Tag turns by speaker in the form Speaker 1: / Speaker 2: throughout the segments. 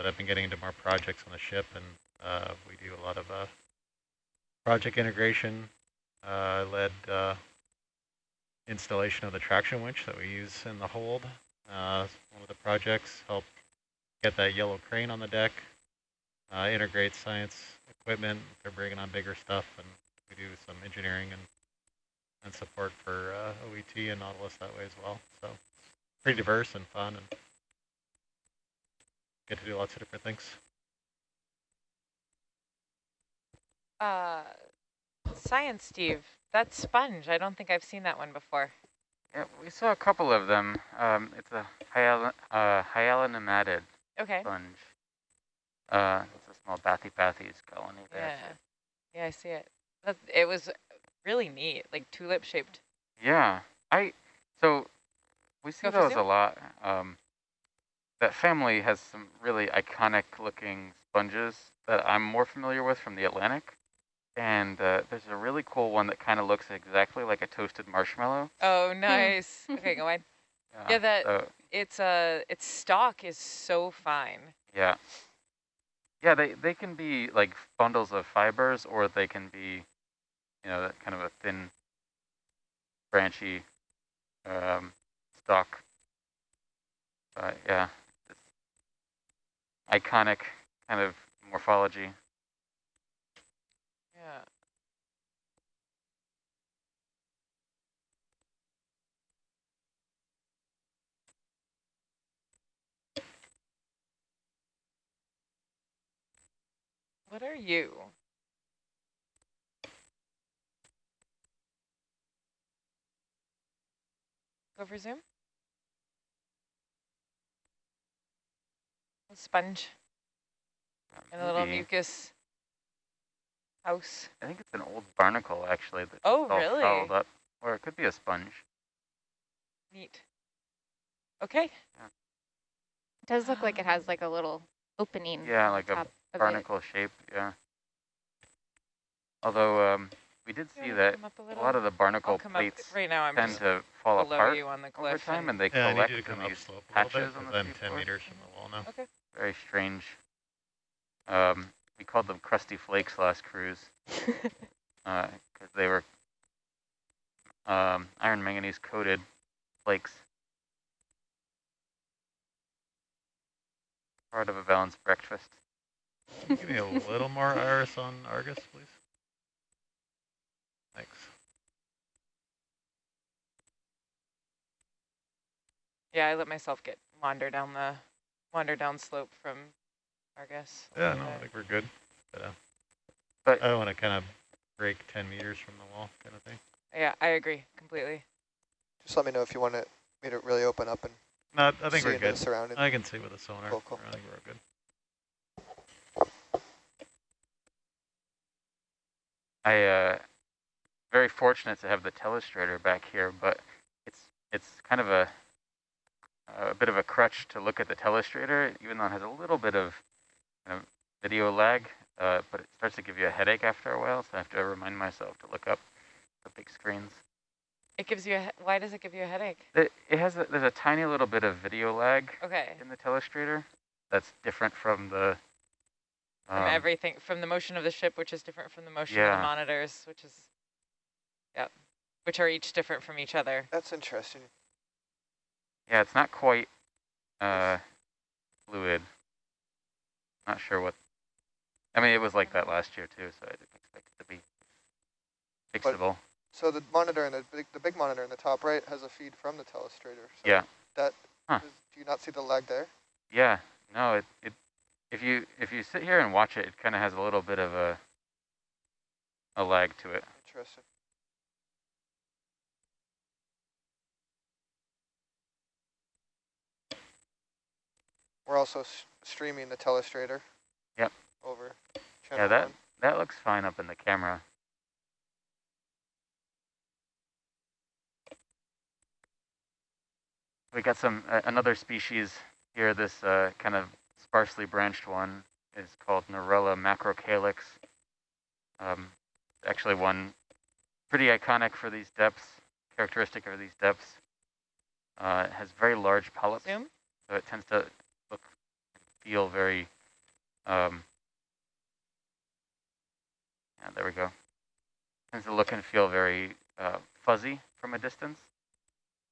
Speaker 1: but I've been getting into more projects on the ship, and uh, we do a lot of uh, project integration. Uh, I led uh, installation of the traction winch that we use in the hold. Uh, one of the projects helped get that yellow crane on the deck, uh, integrate science equipment. They're bringing on bigger stuff, and we do some engineering and and support for uh, OET and Nautilus that way as well. So pretty diverse and fun, and get to do lots of different things.
Speaker 2: Uh, science, Steve. That sponge. I don't think I've seen that one before.
Speaker 3: Yeah, we saw a couple of them. Um, it's a hyal uh, hyalonematid
Speaker 2: Okay.
Speaker 3: sponge. Uh, it's a small bathy bathy's colony there.
Speaker 2: Yeah. Yeah, I see it. That, it was really neat, like tulip shaped.
Speaker 3: Yeah, I so we see
Speaker 2: Go
Speaker 3: those a lot. Um, that family has some really iconic looking sponges that I'm more familiar with from the Atlantic. And uh, there's a really cool one that kind of looks exactly like a toasted marshmallow.
Speaker 2: Oh, nice. okay, go on. Yeah, that-
Speaker 3: so,
Speaker 2: It's uh, its stalk is so fine.
Speaker 3: yeah. Yeah, they, they can be like bundles of fibers or they can be, you know, that kind of a thin, branchy um, stalk. But yeah, it's iconic kind of morphology.
Speaker 2: Yeah. What are you? Go for zoom. A sponge and a little
Speaker 3: Maybe-
Speaker 2: mucus house.
Speaker 3: I think it's an old barnacle actually that's
Speaker 2: Oh,
Speaker 3: all
Speaker 2: really?
Speaker 3: fouled up. Or it could be a sponge.
Speaker 2: Neat. Okay. Yeah.
Speaker 4: It does look like it has like a little opening.
Speaker 3: Yeah, like a
Speaker 4: top of it.
Speaker 3: Barnacle shape, yeah. Although um, we did see
Speaker 2: wanna
Speaker 3: that
Speaker 2: a
Speaker 3: a lot of the barnacle plates.
Speaker 2: Right now I'm
Speaker 3: tend to fall
Speaker 2: below
Speaker 3: apart
Speaker 2: you on the
Speaker 3: over time,
Speaker 2: and-
Speaker 3: and they
Speaker 1: Yeah,
Speaker 3: collect in these
Speaker 1: slope a little bit,
Speaker 3: patches on
Speaker 1: because
Speaker 3: the
Speaker 1: I'm 10 meters from the wall now.
Speaker 2: okay.
Speaker 3: Very strange. Um, we called them crusty flakes last cruise because they were um, iron manganese coated flakes. Part of a balanced breakfast.
Speaker 1: Give me a little more iris on Argus, please. Thanks.
Speaker 2: Yeah, I let myself get wander down the wander down slope from Argus.
Speaker 1: Yeah, no, I think we're good. But, uh,
Speaker 3: But
Speaker 1: I don't want to kind of break 10 meters from the wall kind of thing.
Speaker 2: Yeah, I agree completely.
Speaker 5: Just let me know if you want it, me to really open up and
Speaker 1: No, I think
Speaker 5: see
Speaker 1: we're
Speaker 5: into the
Speaker 1: good.
Speaker 5: surrounding.
Speaker 1: I can see with the sonar.
Speaker 5: Cool, cool.
Speaker 1: I think we're good.
Speaker 3: I uh very fortunate to have the telestrator back here, but it's it's kind of a a bit of a crutch to look at the telestrator, even though it has a little bit of kind of video lag, uh, but it starts to give you a headache after a while, so I have to remind myself to look up the big screens.
Speaker 2: It gives you a why does it give you a headache?
Speaker 3: It, it has a, there's a tiny little bit of video lag
Speaker 2: Okay.
Speaker 3: in the telestrator that's different from the
Speaker 2: From
Speaker 3: um,
Speaker 2: everything from the motion of the ship, which is different from the motion of the monitors, which is yep. Which are each different from each other.
Speaker 5: That's interesting.
Speaker 3: Yeah, it's not quite uh, fluid. Not sure what. I mean, it was like that last year too, so I didn't expect it to be
Speaker 5: But-
Speaker 3: fixable.
Speaker 5: So the monitor in the big, the big monitor in the top right has a feed from the telestrator. So
Speaker 3: Yeah.
Speaker 5: That
Speaker 3: Huh.
Speaker 5: is- do you not see the lag there?
Speaker 3: Yeah, no, it, it if you if you sit here and watch it, it kind of has a little bit of a a lag to it.
Speaker 5: Interesting. We're also s streaming the telestrator.
Speaker 3: Yep.
Speaker 5: Over.
Speaker 3: Yeah, that
Speaker 5: one.
Speaker 3: that looks fine up in the camera. We got some uh, another species here. This uh, kind of sparsely branched one is called Narella macrocalyx. Um, actually, one pretty iconic for these depths, characteristic of these depths. Uh, it has very large polyps,
Speaker 2: Zoom.
Speaker 3: so it tends to feel very, um, yeah, there we go. Tends to look and feel very uh, fuzzy from a distance,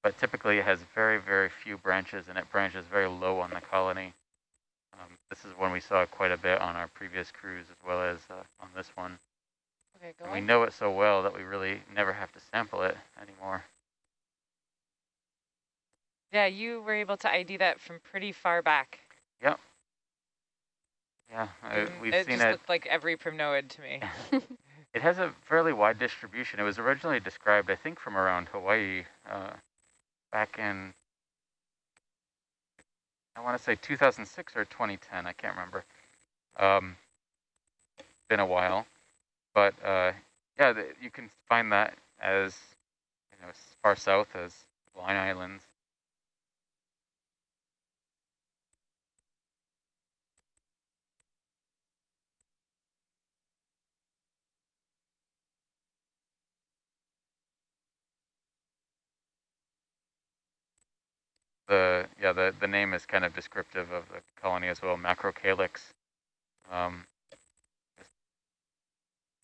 Speaker 3: but typically it has very, very few branches and it branches very low on the colony. Um, this is one we saw quite a bit on our previous cruise as well as uh, on this one.
Speaker 2: Okay,
Speaker 3: And we know it so well that we really never have to sample it anymore.
Speaker 2: Yeah, you were able to ID that from pretty far back.
Speaker 3: Yeah, uh,
Speaker 2: Mm,
Speaker 3: we've
Speaker 2: it
Speaker 3: seen
Speaker 2: just
Speaker 3: it.
Speaker 2: looked like every primnoid to me.
Speaker 3: It has a fairly wide distribution. It was originally described, I think, from around Hawaii uh, back in, I want to say 2006 or 2010. I can't remember. Um, been a while, but uh, yeah, you can find that as you know, as far south as Line Islands. The yeah the the name is kind of descriptive of the colony as well macrocalyx. Um,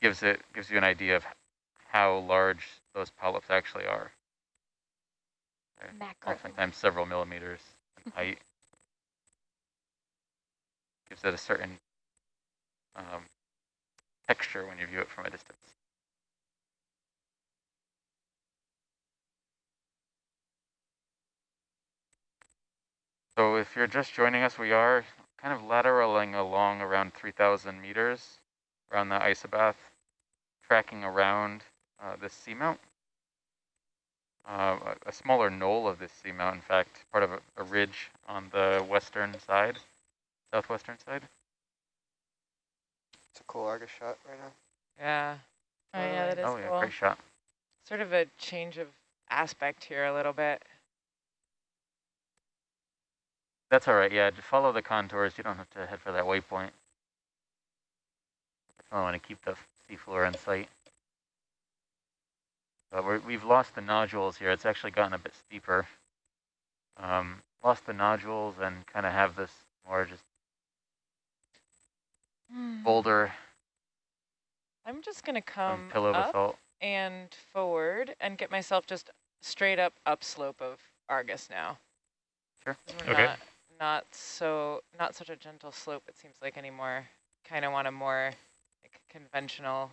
Speaker 3: gives it gives you an idea of how large those polyps actually are.
Speaker 4: Macro.
Speaker 3: oftentimes several millimeters in height. Gives it a certain um, texture when you view it from a distance So if you're just joining us, we are kind of lateraling along around 3,000 meters around the isobath, tracking around uh, this seamount. Uh, a, a smaller knoll of this seamount, in fact, part of a, a ridge on the western side, southwestern side.
Speaker 5: It's a cool Argus shot right now.
Speaker 2: Yeah.
Speaker 4: Oh, yeah, that
Speaker 2: totally.
Speaker 4: is
Speaker 3: oh yeah,
Speaker 4: cool.
Speaker 3: great shot.
Speaker 2: Sort of a change of aspect here a little bit.
Speaker 3: That's all right. Yeah, just follow the contours. You don't have to head for that waypoint. I want to keep the seafloor in sight. But we're, we've lost the nodules here. It's actually gotten a bit steeper. Um, lost the nodules and kind of have this more just boulder
Speaker 2: I'm just going to come
Speaker 3: pillow
Speaker 2: up
Speaker 3: basalt.
Speaker 2: and forward and get myself just straight up upslope of Argus now.
Speaker 3: Sure.
Speaker 2: 'Cause we're
Speaker 1: Okay.
Speaker 2: Not, so, not such a gentle slope, it seems like anymore. Kind of want a more like, conventional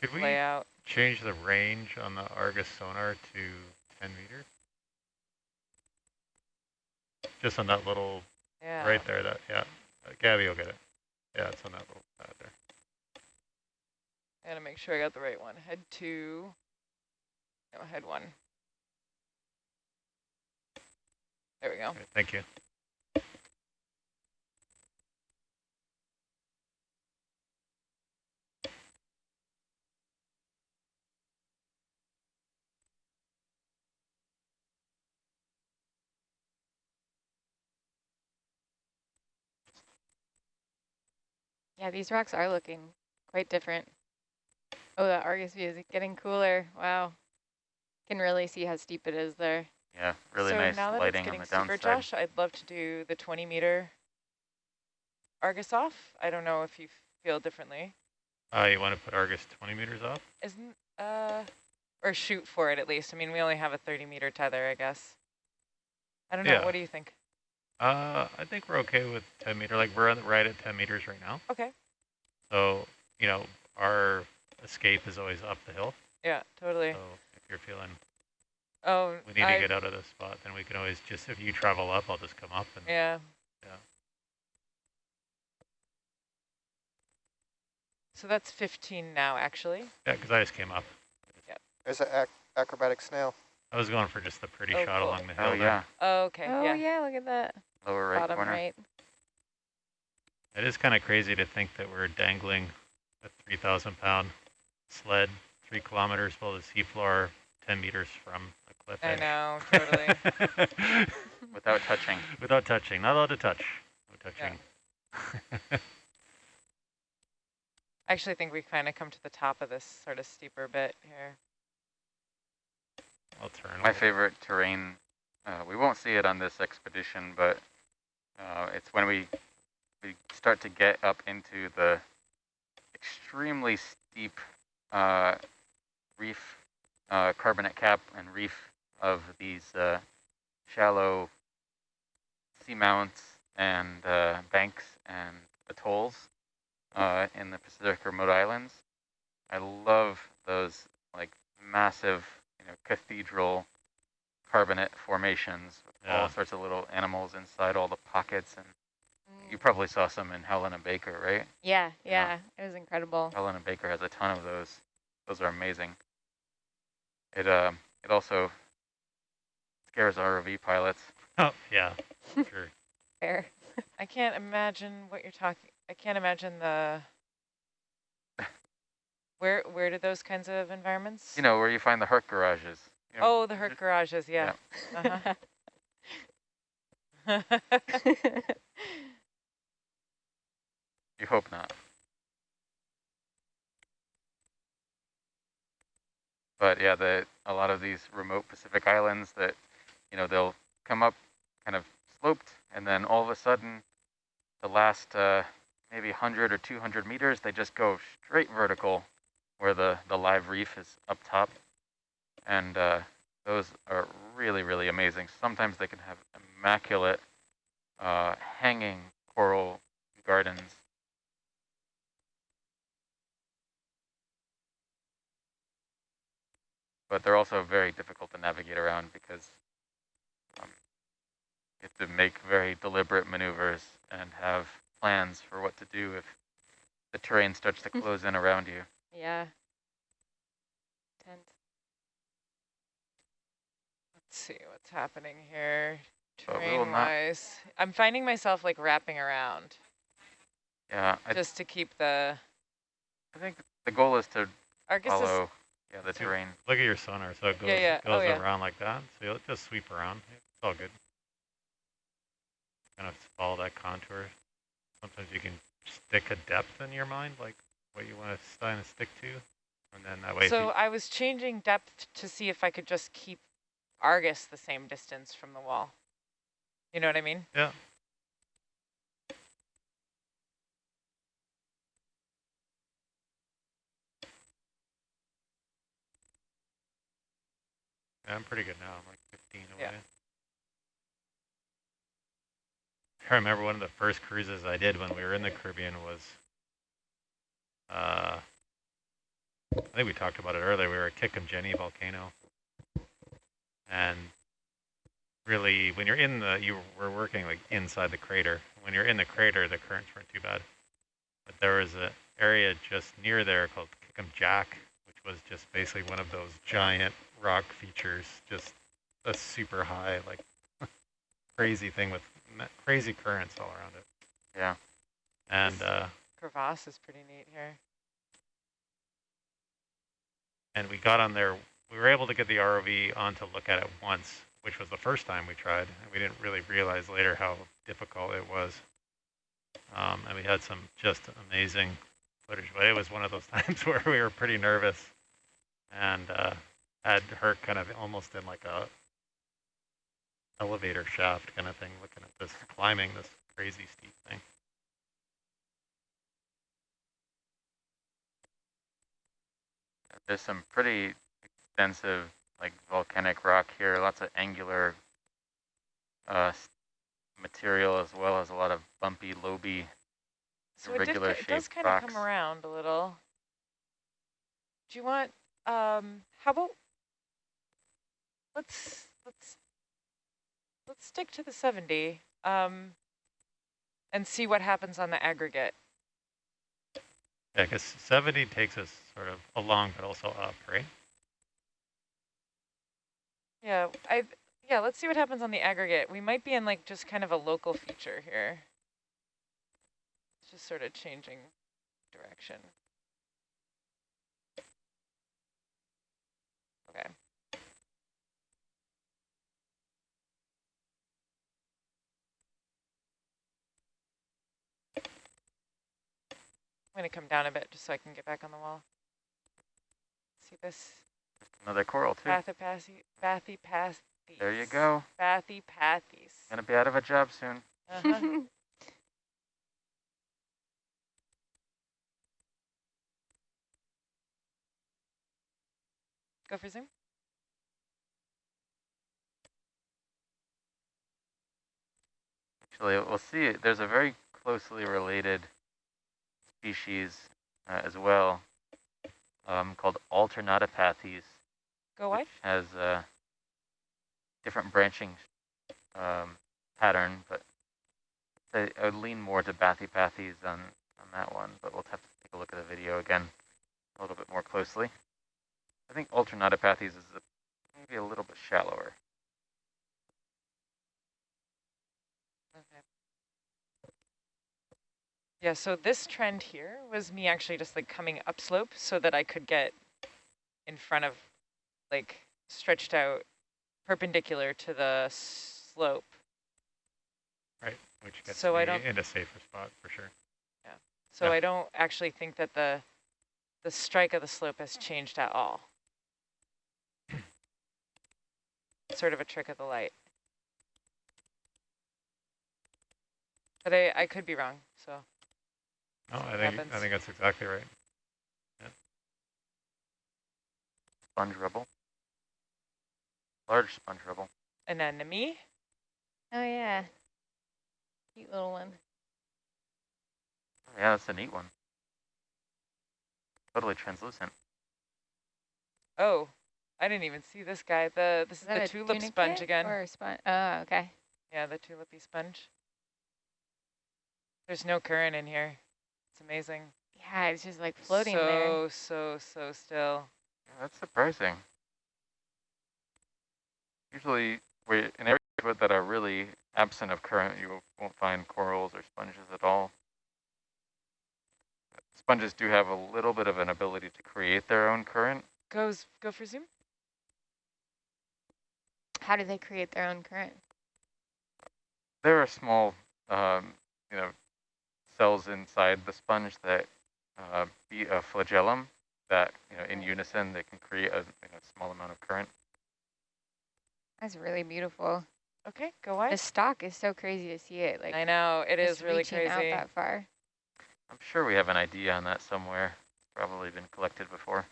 Speaker 1: Could we
Speaker 2: layout.
Speaker 1: change the range on the Argus sonar to 10 meter Just on that little,
Speaker 2: Yeah.
Speaker 1: right there, that, yeah. Uh, Gabby will get it. Yeah, it's on that little pad there.
Speaker 2: I gotta make sure I got the right one. Head two. No, head one. There we go.
Speaker 1: Thank you.
Speaker 4: Yeah, these rocks are looking quite different. Oh, the Argus view is getting cooler. Wow. Can really see how steep it is there.
Speaker 3: Yeah, really
Speaker 2: so
Speaker 3: nice
Speaker 2: now that
Speaker 3: lighting
Speaker 2: it's
Speaker 3: on
Speaker 2: getting
Speaker 3: the
Speaker 2: steeper,
Speaker 3: downside.
Speaker 2: Josh, I'd love to do the 20 meter Argus off. I don't know if you feel differently.
Speaker 1: Uh, you want to put Argus 20 meters off?
Speaker 2: Isn't, uh, or shoot for it at least. I mean, we only have a 30 meter tether, I guess. I don't know.
Speaker 1: Yeah.
Speaker 2: What do you think?
Speaker 1: Uh, I think we're okay with 10 meter. Like we're on the, right at 10 meters right now.
Speaker 2: Okay.
Speaker 1: So, you know, our escape is always up the hill.
Speaker 2: Yeah, totally.
Speaker 1: So if you're feeling
Speaker 2: oh,
Speaker 1: we need
Speaker 2: I,
Speaker 1: to get out of this spot, then we can always just, if you travel up, I'll just come up and
Speaker 2: Yeah.
Speaker 1: Yeah.
Speaker 2: So that's 15 now, actually.
Speaker 1: yeah, because I just came up. Yeah.
Speaker 5: There's an ac acrobatic snail.
Speaker 1: I was going for just the pretty
Speaker 2: Oh,
Speaker 1: shot
Speaker 2: cool.
Speaker 1: along the oh, hill.
Speaker 3: Oh
Speaker 1: there.
Speaker 3: yeah,
Speaker 2: Oh, okay.
Speaker 4: oh,
Speaker 2: yeah.
Speaker 4: yeah. look at that.
Speaker 3: lower right
Speaker 4: Bottom
Speaker 3: corner.
Speaker 4: right.
Speaker 1: It is kind of crazy to think that we're dangling a 3,000 pound sled three kilometers below the seafloor, 10 meters from a cliff
Speaker 2: I
Speaker 1: edge.
Speaker 2: know, totally.
Speaker 3: Without touching.
Speaker 1: Without touching, not allowed to touch. No
Speaker 2: Yeah.
Speaker 1: touching.
Speaker 2: I actually think we kind of come to the top of this sort of steeper bit here.
Speaker 1: I'll turn.
Speaker 3: My
Speaker 1: little.
Speaker 3: favorite terrain, uh, we won't see it on this expedition, but Uh, it's when we we start to get up into the extremely steep uh, reef, uh, carbonate cap and reef of these uh, shallow seamounts and uh, banks and atolls uh, in the Pacific Remote Islands. I love those like massive, you know, cathedral carbonate formations with
Speaker 1: Yeah.
Speaker 3: all sorts of little animals inside all the pockets and
Speaker 4: Mm.
Speaker 3: you probably saw some in Howland Baker, right?
Speaker 4: Yeah,
Speaker 3: Yeah.
Speaker 4: yeah, it was incredible.
Speaker 3: Howland Baker has a ton of those. Those are amazing. It um it also scares ROV pilots.
Speaker 1: Oh, yeah, sure.
Speaker 4: Fair.
Speaker 2: I can't imagine what you're talking. I can't imagine the. Where where do those kinds of environments?
Speaker 3: You know where you find the Herc garages. You know,
Speaker 2: Oh, the Herc garages. Yeah. Uh-huh.
Speaker 3: You hope not. But yeah, the a lot of these remote Pacific islands that, you know, they'll come up kind of sloped, and then all of a sudden, the last uh, maybe 100 or 200 meters, they just go straight vertical, where the the live reef is up top, and uh, those are really really amazing. Sometimes they can have immaculate uh, hanging coral gardens. but they're also very difficult to navigate around because you have to make very deliberate maneuvers and have plans for what to do if the terrain starts to close in around you.
Speaker 4: yeah. Tense.
Speaker 2: Let's see what's happening here.
Speaker 3: But
Speaker 2: Terrain-wise, I'm finding myself like wrapping around
Speaker 3: Yeah, I,
Speaker 2: just to keep the.
Speaker 3: I think the goal is to
Speaker 2: Argus is
Speaker 3: yeah, the terrain.
Speaker 1: Look at your sonar, so it goes,
Speaker 2: Yeah, yeah. Oh,
Speaker 1: goes
Speaker 2: yeah.
Speaker 1: around like that. So you'll just sweep around. It's all good. Kind of follow that contour. Sometimes you can stick a depth in your mind, like what you want to kind of stick to, and then that way.
Speaker 2: So I was changing depth to see if I could just keep Argus the same distance from the wall. You know what I mean?
Speaker 1: yeah. Yeah, I'm pretty good now. I'm like 15 away.
Speaker 2: Yeah.
Speaker 1: I remember one of the first cruises I did when we were in the Caribbean was, uh, I think we talked about it earlier. We were at Kick'em Jenny volcano, and really, when you're in the, you were working like inside the crater. When you're in the crater, the currents weren't too bad, but there was an area just near there called Kick'em Jack, which was just basically one of those giant rock features, just a super high, like crazy thing with crazy currents all around it.
Speaker 3: Yeah.
Speaker 1: And uh,
Speaker 2: Crevasse is pretty neat here.
Speaker 1: and we got on there. We were able to get the ROV on to look at it once, which was the first time we tried. And we didn't really realize later how difficult it was. Um, and we had some just amazing footage, but it was one of those times where we were pretty nervous and uh, had her kind of almost in like a elevator shaft kind of thing, looking at this, climbing this crazy steep thing.
Speaker 3: There's some pretty extensive like volcanic rock here, lots of angular uh, material as well as a lot of bumpy, loby
Speaker 2: So it, did,
Speaker 3: irregular
Speaker 2: it does
Speaker 3: shaped
Speaker 2: kind of
Speaker 3: rocks.
Speaker 2: come around a little. Do you want, um, how about, let's, let's, let's stick to the 70, um, and see what happens on the aggregate.
Speaker 1: Yeah, because 70 takes us sort of along, but also up, right?
Speaker 2: Yeah, I, yeah, let's see what happens on the aggregate. We might be in like just kind of a local feature here. It's just sort of changing direction. Okay. I'm gonna come down a bit just so I can get back on the wall. See this?
Speaker 3: Another coral too.
Speaker 2: Bathypathy, bathypathes.
Speaker 3: There you go.
Speaker 2: Bathypathes.
Speaker 3: Gonna be out of a job soon.
Speaker 2: Uh-huh. Go for zoom.
Speaker 3: Actually, we'll see, there's a very closely related species uh, as well um, called Alternatipathes,
Speaker 2: Go
Speaker 3: which has a different branching um, pattern, but I, I would lean more to bathypathes on, on that one, but we'll have to take a look at the video again a little bit more closely. I think Alternatipathes is a, maybe a little bit shallower.
Speaker 2: Okay. Yeah, so this trend here was me actually just like coming upslope so that I could get in front of, like stretched out perpendicular to the slope.
Speaker 1: Right, which gets
Speaker 2: So I
Speaker 1: me
Speaker 2: don't-
Speaker 1: in a safer spot for sure.
Speaker 2: Yeah, so
Speaker 1: Yeah.
Speaker 2: I don't actually think that the the strike of the slope has changed at all. sort of a trick of the light. But I, I could be wrong, so
Speaker 1: No, I
Speaker 2: what
Speaker 1: think I think that's exactly right.
Speaker 3: Sponge rubble. Large sponge rubble.
Speaker 2: anemone.
Speaker 4: Oh yeah. Cute little one.
Speaker 3: Yeah, that's a neat one. Totally translucent.
Speaker 2: Oh, I didn't even see this guy. The this is,
Speaker 4: Is
Speaker 2: the tulip sponge again.
Speaker 4: Or a sponge? Oh, okay.
Speaker 2: Yeah, the tulipy sponge. There's no current in here. It's amazing.
Speaker 4: Yeah, it's just like floating
Speaker 2: so,
Speaker 4: there.
Speaker 2: So, so so still.
Speaker 3: Yeah, that's surprising. Usually, we in areas that are really absent of current, you won't find corals or sponges at all. Sponges do have a little bit of an ability to create their own current.
Speaker 2: Goes, go for zoom.
Speaker 4: How do they create their own current?
Speaker 3: There are small, um, you know, cells inside the sponge that uh, beat a flagellum that, you know, in unison they can create a you know, small amount of current.
Speaker 4: That's really beautiful.
Speaker 2: Okay, go on.
Speaker 4: The stalk is so crazy to see it. Like
Speaker 2: I know, it is
Speaker 4: just
Speaker 2: is really
Speaker 4: reaching
Speaker 2: crazy.
Speaker 4: out that far.
Speaker 3: I'm sure we have an idea on that somewhere. It's probably been collected before.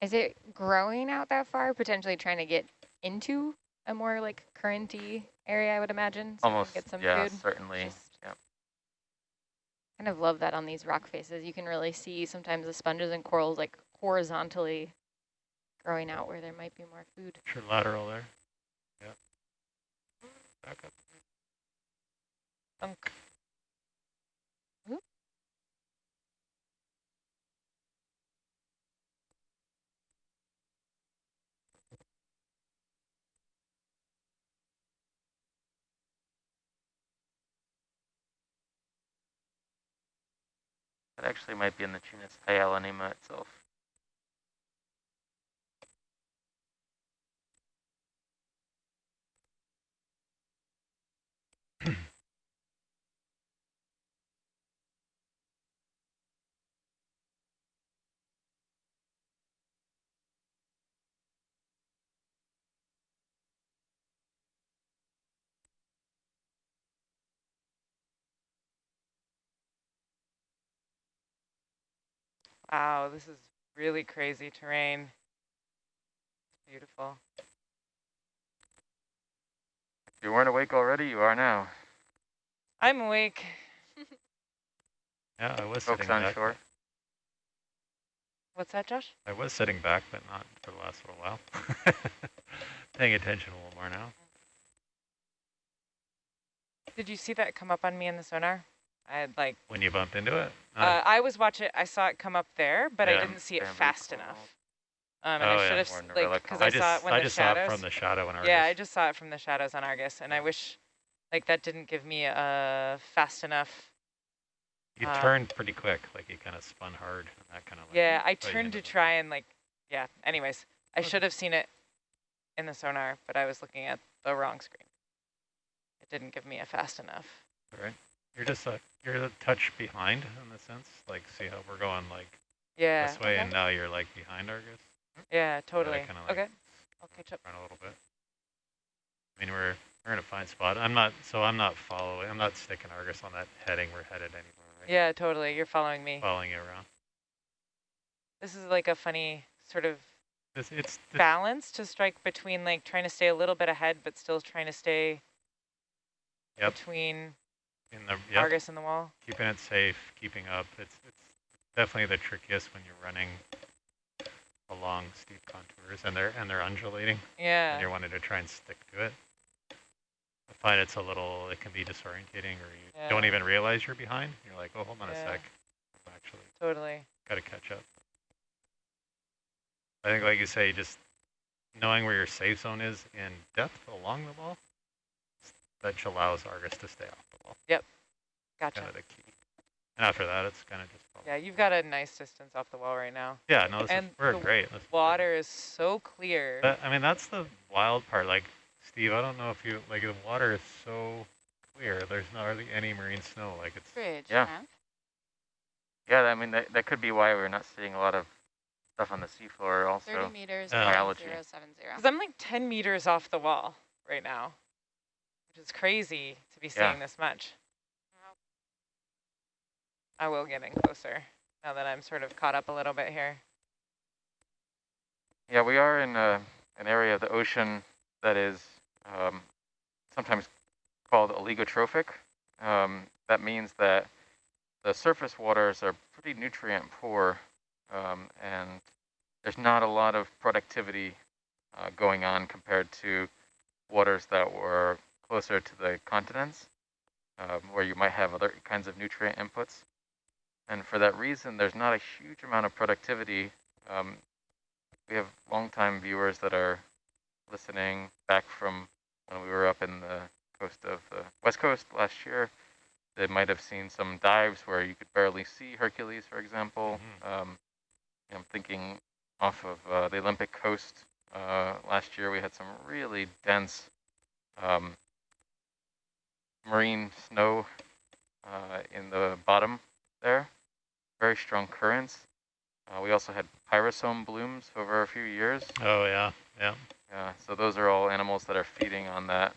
Speaker 4: Is it growing out that far, potentially trying to get into a more like currenty area, I would imagine? so it can
Speaker 3: Almost,
Speaker 4: get some
Speaker 3: yeah,
Speaker 4: food.
Speaker 3: certainly.
Speaker 4: Just-
Speaker 3: Yeah.
Speaker 4: kind of love that on these rock faces. You can really see sometimes the sponges and corals like horizontally growing out where there might be more food.
Speaker 1: Sure, lateral there. Yeah. Back up.
Speaker 2: Unk.
Speaker 3: That actually might be in the genus Hyalonema itself.
Speaker 2: Wow, this is really crazy terrain. Beautiful.
Speaker 3: If you weren't awake already, you are now.
Speaker 2: I'm awake.
Speaker 1: Yeah, I was
Speaker 3: Folks
Speaker 1: sitting
Speaker 3: on
Speaker 1: back.
Speaker 3: shore.
Speaker 2: What's that, Josh?
Speaker 1: I was sitting back, but not for the last little while. Paying attention a little more now.
Speaker 2: Did you see that come up on me in the sonar? I had like,
Speaker 1: When you bumped into it?
Speaker 2: uh, I was watching, I saw it come up there, but I didn't see it
Speaker 3: Bamboo
Speaker 2: fast
Speaker 3: coral.
Speaker 2: enough. Um, and
Speaker 1: Oh,
Speaker 2: I
Speaker 1: yeah.
Speaker 2: should have,
Speaker 3: More
Speaker 2: like, because. I,
Speaker 1: I
Speaker 2: saw it when
Speaker 1: I
Speaker 2: the
Speaker 1: just saw it
Speaker 2: shadows.
Speaker 1: from the shadow in Argus.
Speaker 2: yeah, I just saw it from the shadows on Argus, and I wish, like, that didn't give me a fast enough.
Speaker 1: You
Speaker 2: uh,
Speaker 1: turned pretty quick, like you kind of spun hard and that kind of like.
Speaker 2: Yeah, I turned to try and like, yeah. Anyways, I
Speaker 1: Okay.
Speaker 2: should have seen it in the sonar, but I was looking at the wrong screen. It didn't give me a fast enough.
Speaker 1: Right. You're just a, you're a touch behind in the sense, like see how we're going like
Speaker 2: Yeah.
Speaker 1: this way
Speaker 2: okay.
Speaker 1: and now you're like behind Argus.
Speaker 2: Yeah, totally.
Speaker 1: kinda like
Speaker 2: okay, I'll catch up.
Speaker 1: Run a little bit. I mean, we're We're in a fine spot. I'm not, so I'm not following, I'm not sticking Argus on that heading we're headed anymore, right?
Speaker 2: Yeah, totally. You're following me.
Speaker 1: Following you around.
Speaker 2: This is like a funny sort of
Speaker 1: It's, it's,
Speaker 2: balance to strike between like trying to stay a little bit ahead, but still trying to stay
Speaker 1: Yep.
Speaker 2: between
Speaker 1: in the, yep,
Speaker 2: Argus and the wall.
Speaker 1: keeping it safe, keeping up. It's, it's definitely the trickiest when you're running along steep contours and they're, and they're undulating. and
Speaker 2: Yeah.
Speaker 1: you're wanting to try and stick to it. I find it's a little, it can be disorientating or you don't even realize you're behind. You're like, oh, hold on a sec. Actually
Speaker 2: Totally.
Speaker 1: got to catch up. I think, like you say, just knowing where your safe zone is in depth along the wall, that allows Argus to stay off the wall. Yep.
Speaker 2: Gotcha.
Speaker 1: Kind of the key. And after that, it's kind of just, follow.
Speaker 2: Yeah, you've got a nice distance off the wall right now.
Speaker 1: yeah, no, this
Speaker 2: And
Speaker 1: is, we're
Speaker 2: the
Speaker 1: great. This is great.
Speaker 2: Water is so clear.
Speaker 1: That, I mean, that's the wild part. Like, Steve, I don't know if you, like, the water is so clear. There's not hardly any marine snow. Like, it's,
Speaker 4: Bridge,
Speaker 3: Yeah.
Speaker 4: huh?
Speaker 3: Yeah, I mean, that, that could be why we're not seeing a lot of stuff on the seafloor also.
Speaker 4: 30 meters,
Speaker 1: Uh,
Speaker 3: Biology.
Speaker 2: Because I'm like 10 meters off the wall right now, which is crazy to be
Speaker 3: Yeah.
Speaker 2: seeing this much. I will get in closer now that I'm sort of caught up a little bit here.
Speaker 3: Yeah, we are in a, an area of the ocean that is um, sometimes called oligotrophic. Um, that means that the surface waters are pretty nutrient poor um, and there's not a lot of productivity uh, going on compared to waters that were closer to the continents um, where you might have other kinds of nutrient inputs. And for that reason, there's not a huge amount of productivity um, we have longtime viewers that are listening back from when we were up in the coast of the west coast last year. They might have seen some dives where you could barely see Hercules, for example. Um, I'm thinking off of uh, the Olympic coast uh, last year, we had some really dense um, marine snow uh, in the bottom there. Very strong currents. Uh, we also had pyrosome blooms over a few years.
Speaker 1: oh, yeah, yeah.
Speaker 3: Yeah, so those are all animals that are feeding on that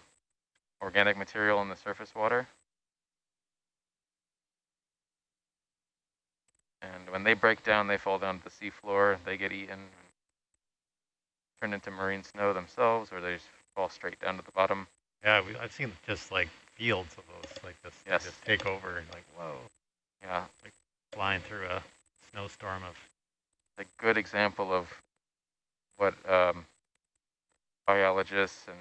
Speaker 3: organic material in the surface water. And when they break down, they fall down to the seafloor, they get eaten, turn into marine snow themselves, or they just fall straight down to the bottom.
Speaker 1: Yeah, we, I've seen just like fields of those, like this, they
Speaker 3: Yes.
Speaker 1: just take over and like, whoa,
Speaker 3: Yeah,
Speaker 1: flying through a snowstorm of,
Speaker 3: a good example of what um, biologists and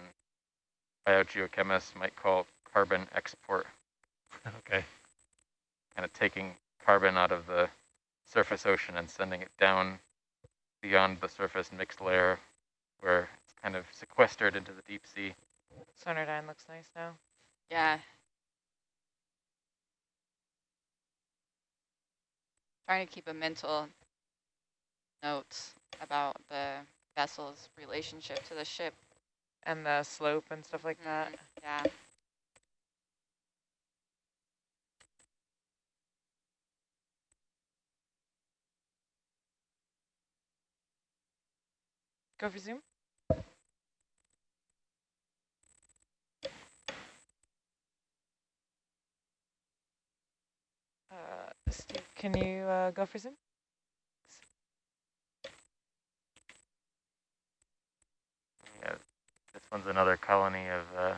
Speaker 3: biogeochemists might call carbon export,
Speaker 1: okay,
Speaker 3: kind of taking carbon out of the surface ocean and sending it down beyond the surface mixed layer where it's kind of sequestered into the deep sea.
Speaker 2: Sonardyne looks nice now.
Speaker 4: Yeah. Trying to keep a mental notes about the vessel's relationship to the ship.
Speaker 2: And the slope and stuff like that.
Speaker 4: Mhm, Yeah.
Speaker 2: Go for zoom. Steve, can you uh, go for zoom?
Speaker 3: Yeah, this one's another colony of uh,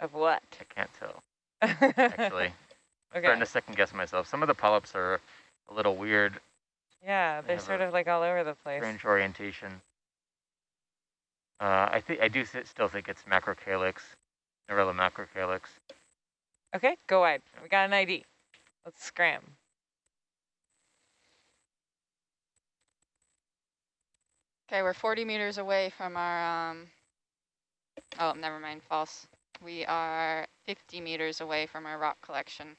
Speaker 2: Of what?
Speaker 3: I can't tell actually.
Speaker 2: okay.
Speaker 3: Starting to second guess myself. Some of the polyps are a little weird,
Speaker 2: Yeah,
Speaker 3: They
Speaker 2: they're sort of like all over the place.
Speaker 3: strange orientation. Uh, I think I do still think it's macrocalyx, Narella macrocalyx.
Speaker 2: Okay, go wide. We got an ID. Let's scram.
Speaker 4: Okay, we're 40 meters away from our, um, oh, never mind, false. We are 50 meters away from our rock collection.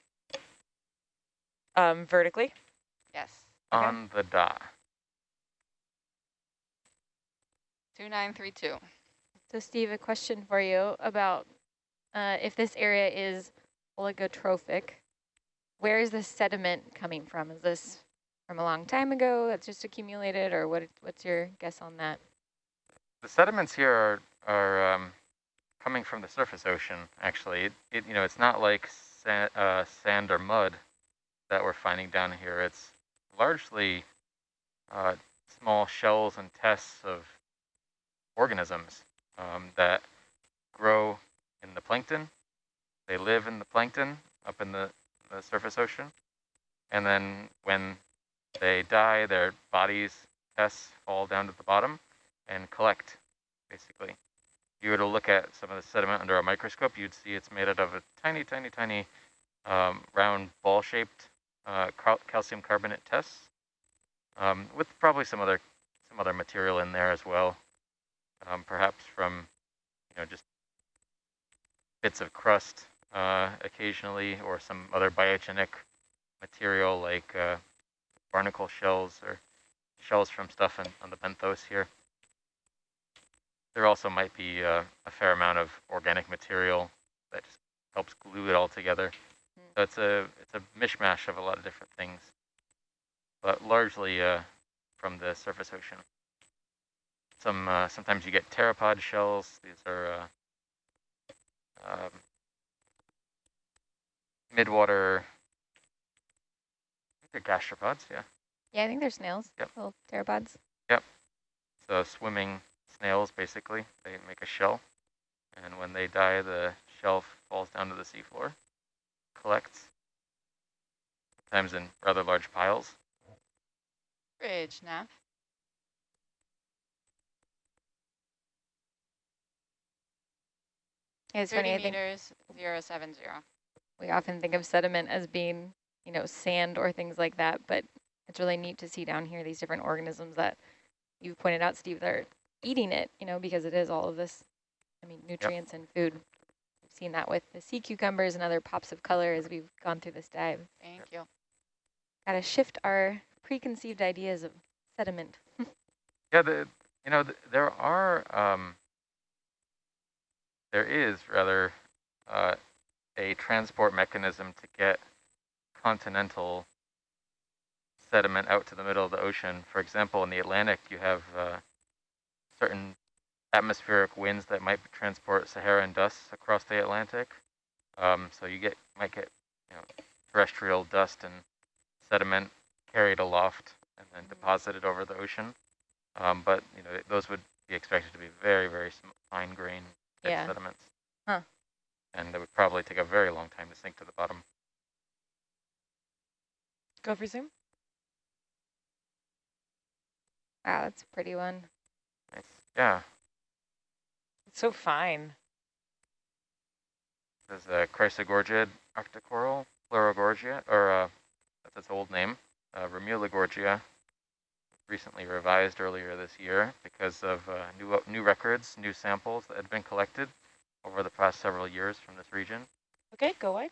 Speaker 2: Um, vertically.
Speaker 4: Yes,
Speaker 2: Okay.
Speaker 3: On the dot.
Speaker 4: 2932.
Speaker 6: So Steve, a question for you about uh, if this area is oligotrophic, where is the sediment coming from? Is this from a long time ago that's just accumulated, or what? what's your guess on that?
Speaker 3: The sediments here are, are um, coming from the surface ocean, actually. It, it, you know, it's not like sa uh, sand or mud that we're finding down here. It's largely uh, small shells and tests of organisms um, that grow in the plankton. They live in the plankton up in the, the surface ocean. And then when they die, their bodies, tests fall down to the bottom and collect, basically. If you were to look at some of the sediment under a microscope, you'd see it's made out of a tiny, tiny, tiny um, round ball-shaped uh, cal calcium carbonate tests, um, with probably some other some other material in there as well, um, perhaps from you know just bits of crust uh, occasionally, or some other biogenic material like uh, barnacle shells or shells from stuff in, on the benthos here. There also might be uh, a fair amount of organic material that just helps glue it all together. So it's a it's a mishmash of a lot of different things, but largely uh, from the surface ocean. Some uh, sometimes you get pteropod shells. These are uh, um, midwater. They're gastropods, yeah.
Speaker 6: Yeah, I think they're snails,
Speaker 3: Yep.
Speaker 6: little pteropods. Yep.
Speaker 3: So swimming snails, basically, they make a shell, and when they die, the shell falls down to the seafloor, collects, sometimes in rather large piles.
Speaker 4: Bridge, Nav.
Speaker 6: Yeah, it's funny,
Speaker 4: 30
Speaker 6: I think
Speaker 4: meters, 070.
Speaker 6: we often think of sediment as being, you know, sand or things like that, but it's really neat to see down here these different organisms that you've pointed out, Steve, that are eating it, you know, because it is all of this, I mean, nutrients and food. We've seen that with the sea cucumbers and other pops of color as we've gone through this dive.
Speaker 4: Thank you.
Speaker 6: Got to shift our preconceived ideas of sediment.
Speaker 3: Yeah, the you know th there are um, there is rather uh, a transport mechanism to get continental sediment out to the middle of the ocean. For example, in the Atlantic, you have uh, certain atmospheric winds that might transport Saharan dust across the Atlantic. Um, so you get might get you know, terrestrial dust and sediment carried aloft and then deposited over the ocean. Um, but you know those would be expected to be very very fine grained
Speaker 6: Yeah.
Speaker 3: sediments.
Speaker 6: Huh.
Speaker 3: And it would probably take a very long time to sink to the bottom.
Speaker 2: Go for zoom.
Speaker 6: Wow, that's a pretty one.
Speaker 3: Nice. Yeah.
Speaker 2: It's so fine.
Speaker 3: There's a Chrysogorgia octocoral, Pleurogorgia, or uh, that's its old name, uh, Remulogorgia, recently revised earlier this year because of uh, new new records, new samples that had been collected over the past several years from this region.
Speaker 2: Okay, go wide.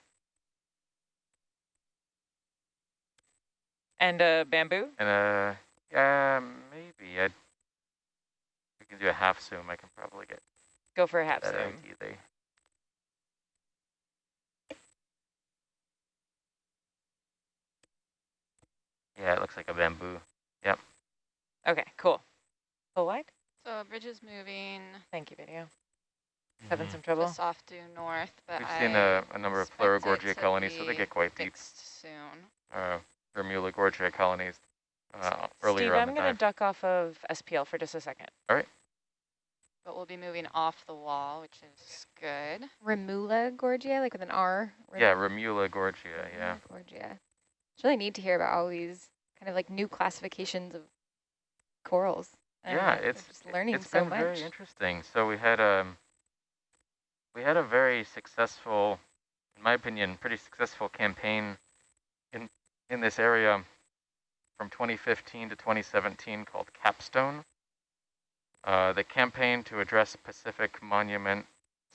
Speaker 2: And uh, bamboo.
Speaker 3: And uh, yeah, maybe I. We can do a half zoom. I can probably get
Speaker 2: Go for a half zoom.
Speaker 3: idea. Yeah, it looks like a bamboo.
Speaker 2: Okay, cool. Go wide.
Speaker 4: So bridge is moving.
Speaker 2: Thank you, video. Having
Speaker 3: Mhm.
Speaker 2: some trouble.
Speaker 4: Just off due north, but
Speaker 3: We've
Speaker 4: I
Speaker 3: seen a, a number of
Speaker 4: expect it
Speaker 3: Pleurogorgia
Speaker 4: to
Speaker 3: colonies, so they get quite deep.
Speaker 4: fixed soon.
Speaker 3: Uh, Remulogorgia colonies uh, earlier
Speaker 2: Steve,
Speaker 3: on
Speaker 2: I'm going to duck off of SPL for just a second. All right.
Speaker 4: But we'll be moving off the wall, which is good.
Speaker 6: Remula Gorgia, like with an R.
Speaker 3: Yeah, Remula Gorgia, yeah.
Speaker 6: Gorgia. It's really neat to hear about all these kind of like new classifications of corals.
Speaker 3: Yeah, it's
Speaker 6: just learning
Speaker 3: it's
Speaker 6: so
Speaker 3: been
Speaker 6: much.
Speaker 3: very interesting. So we had um we had a very successful, in my opinion, pretty successful campaign in in this area from 2015 to 2017 called Capstone. Uh, the campaign to address Pacific monument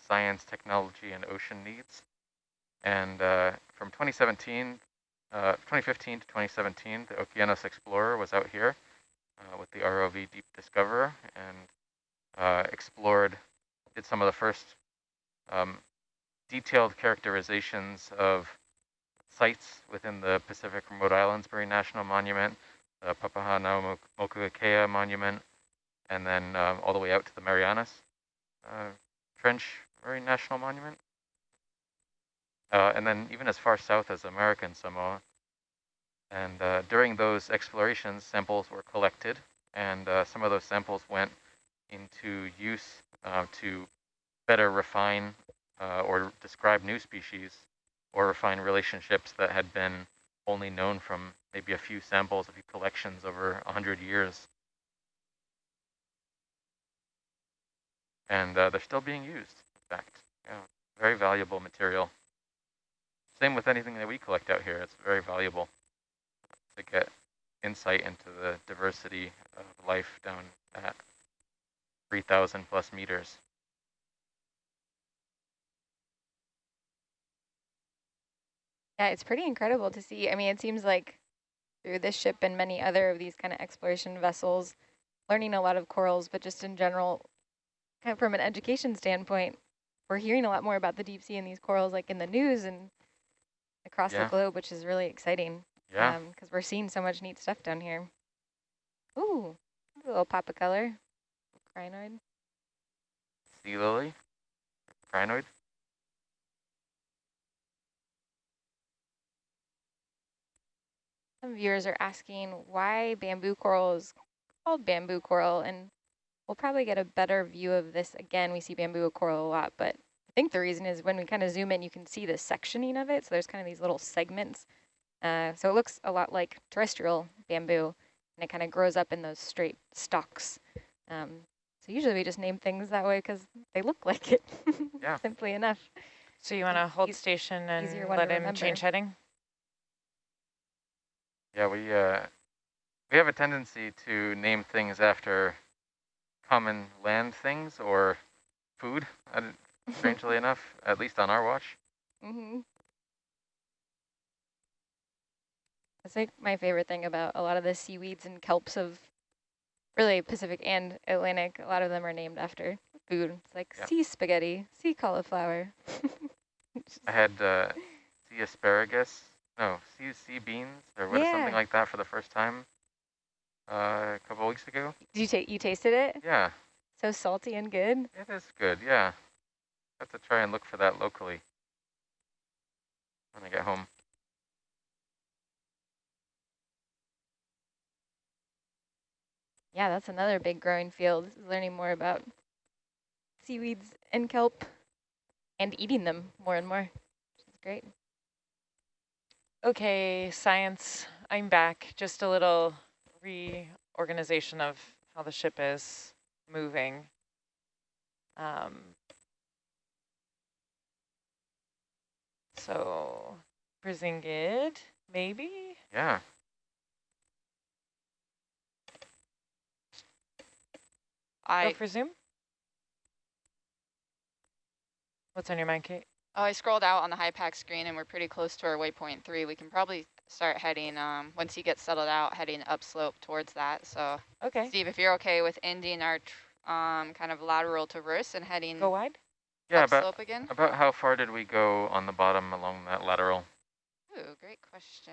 Speaker 3: science, technology, and ocean needs. And uh, from 2017, uh, 2015 to 2017, the Okeanos Explorer was out here uh, with the ROV Deep Discoverer and uh, explored, did some of the first um, detailed characterizations of sites within the Pacific Remote Islands Marine National Monument, the Papahanaumokuakea Monument, and then um, all the way out to the Marianas uh, Trench Marine National Monument. Uh, and then even as far south as American Samoa. And uh, during those explorations, samples were collected, and uh, some of those samples went into use uh, to better refine uh, or describe new species or refine relationships that had been only known from maybe a few samples, a few collections over 100 years. And uh, they're still being used, in fact. Yeah, very valuable material. Same with anything that we collect out here. It's very valuable to get insight into the diversity of life down at 3,000 plus meters.
Speaker 6: Yeah, it's pretty incredible to see. I mean, it seems like through this ship and many other of these kind of exploration vessels, learning a lot of corals, but just in general, kind of from an education standpoint, we're hearing a lot more about the deep sea and these corals like in the news and across
Speaker 3: Yeah.
Speaker 6: the globe, which is really exciting.
Speaker 3: Yeah, um,
Speaker 6: Because we're seeing so much neat stuff down here. Ooh, a little pop of color. Crinoid.
Speaker 3: sea lily, crinoid.
Speaker 6: Some viewers are asking why bamboo coral is called bamboo coral, and we'll probably get a better view of this again. We see bamboo coral a lot, but I think the reason is when we kind of zoom in, you can see the sectioning of it. So there's kind of these little segments. Uh, so it looks a lot like terrestrial bamboo, and it kind of grows up in those straight stalks. Um, so usually we just name things that way because they look like it,
Speaker 3: Yeah.
Speaker 6: simply enough.
Speaker 2: So you want to hold
Speaker 6: Eas-
Speaker 2: station and
Speaker 6: one
Speaker 2: let
Speaker 6: to
Speaker 2: him change heading?
Speaker 3: Yeah, we uh, we have a tendency to name things after common land things or food. Strangely enough, at least on our watch.
Speaker 6: Mm-hmm. That's like my favorite thing about a lot of the seaweeds and kelps of really Pacific and Atlantic. A lot of them are named after food. It's like sea spaghetti, sea cauliflower.
Speaker 3: I had uh, sea asparagus, no, sea sea beans or what,
Speaker 6: Yeah.
Speaker 3: something like that for the first time uh, a couple weeks ago.
Speaker 6: Did you ta- you tasted it?
Speaker 3: Yeah,
Speaker 6: So salty and good.
Speaker 3: it is good. Yeah, I have to try and look for that locally when I get home.
Speaker 6: Yeah, that's another big growing field. is Learning more about seaweeds and kelp, and eating them more and more. Which is great.
Speaker 2: Okay, science, I'm back. Just a little reorganization of how the ship is moving. Um, so, Brisingid, maybe?
Speaker 3: Yeah,
Speaker 2: Go for Zoom? What's on your mind, Kate?
Speaker 7: oh, I scrolled out on the HiPAP screen and we're pretty close to our waypoint three. We can probably start heading um, once he gets settled out, heading upslope towards that. So
Speaker 2: Okay,
Speaker 7: Steve, if you're okay with ending our tr- um, kind of lateral traverse and heading
Speaker 2: go wide.
Speaker 3: yeah.
Speaker 7: upslope
Speaker 3: About
Speaker 7: again.
Speaker 3: about how far did we go on the bottom along that lateral?
Speaker 7: Ooh, great question.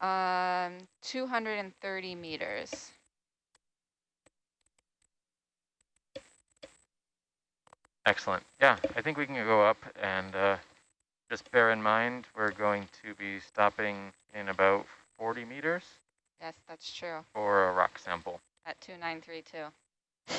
Speaker 7: Um, 230 meters.
Speaker 3: Excellent. Yeah, I think we can go up and uh, just bear in mind we're going to be stopping in about 40 meters
Speaker 7: Yes, that's true.
Speaker 3: for a rock sample
Speaker 7: At 2932.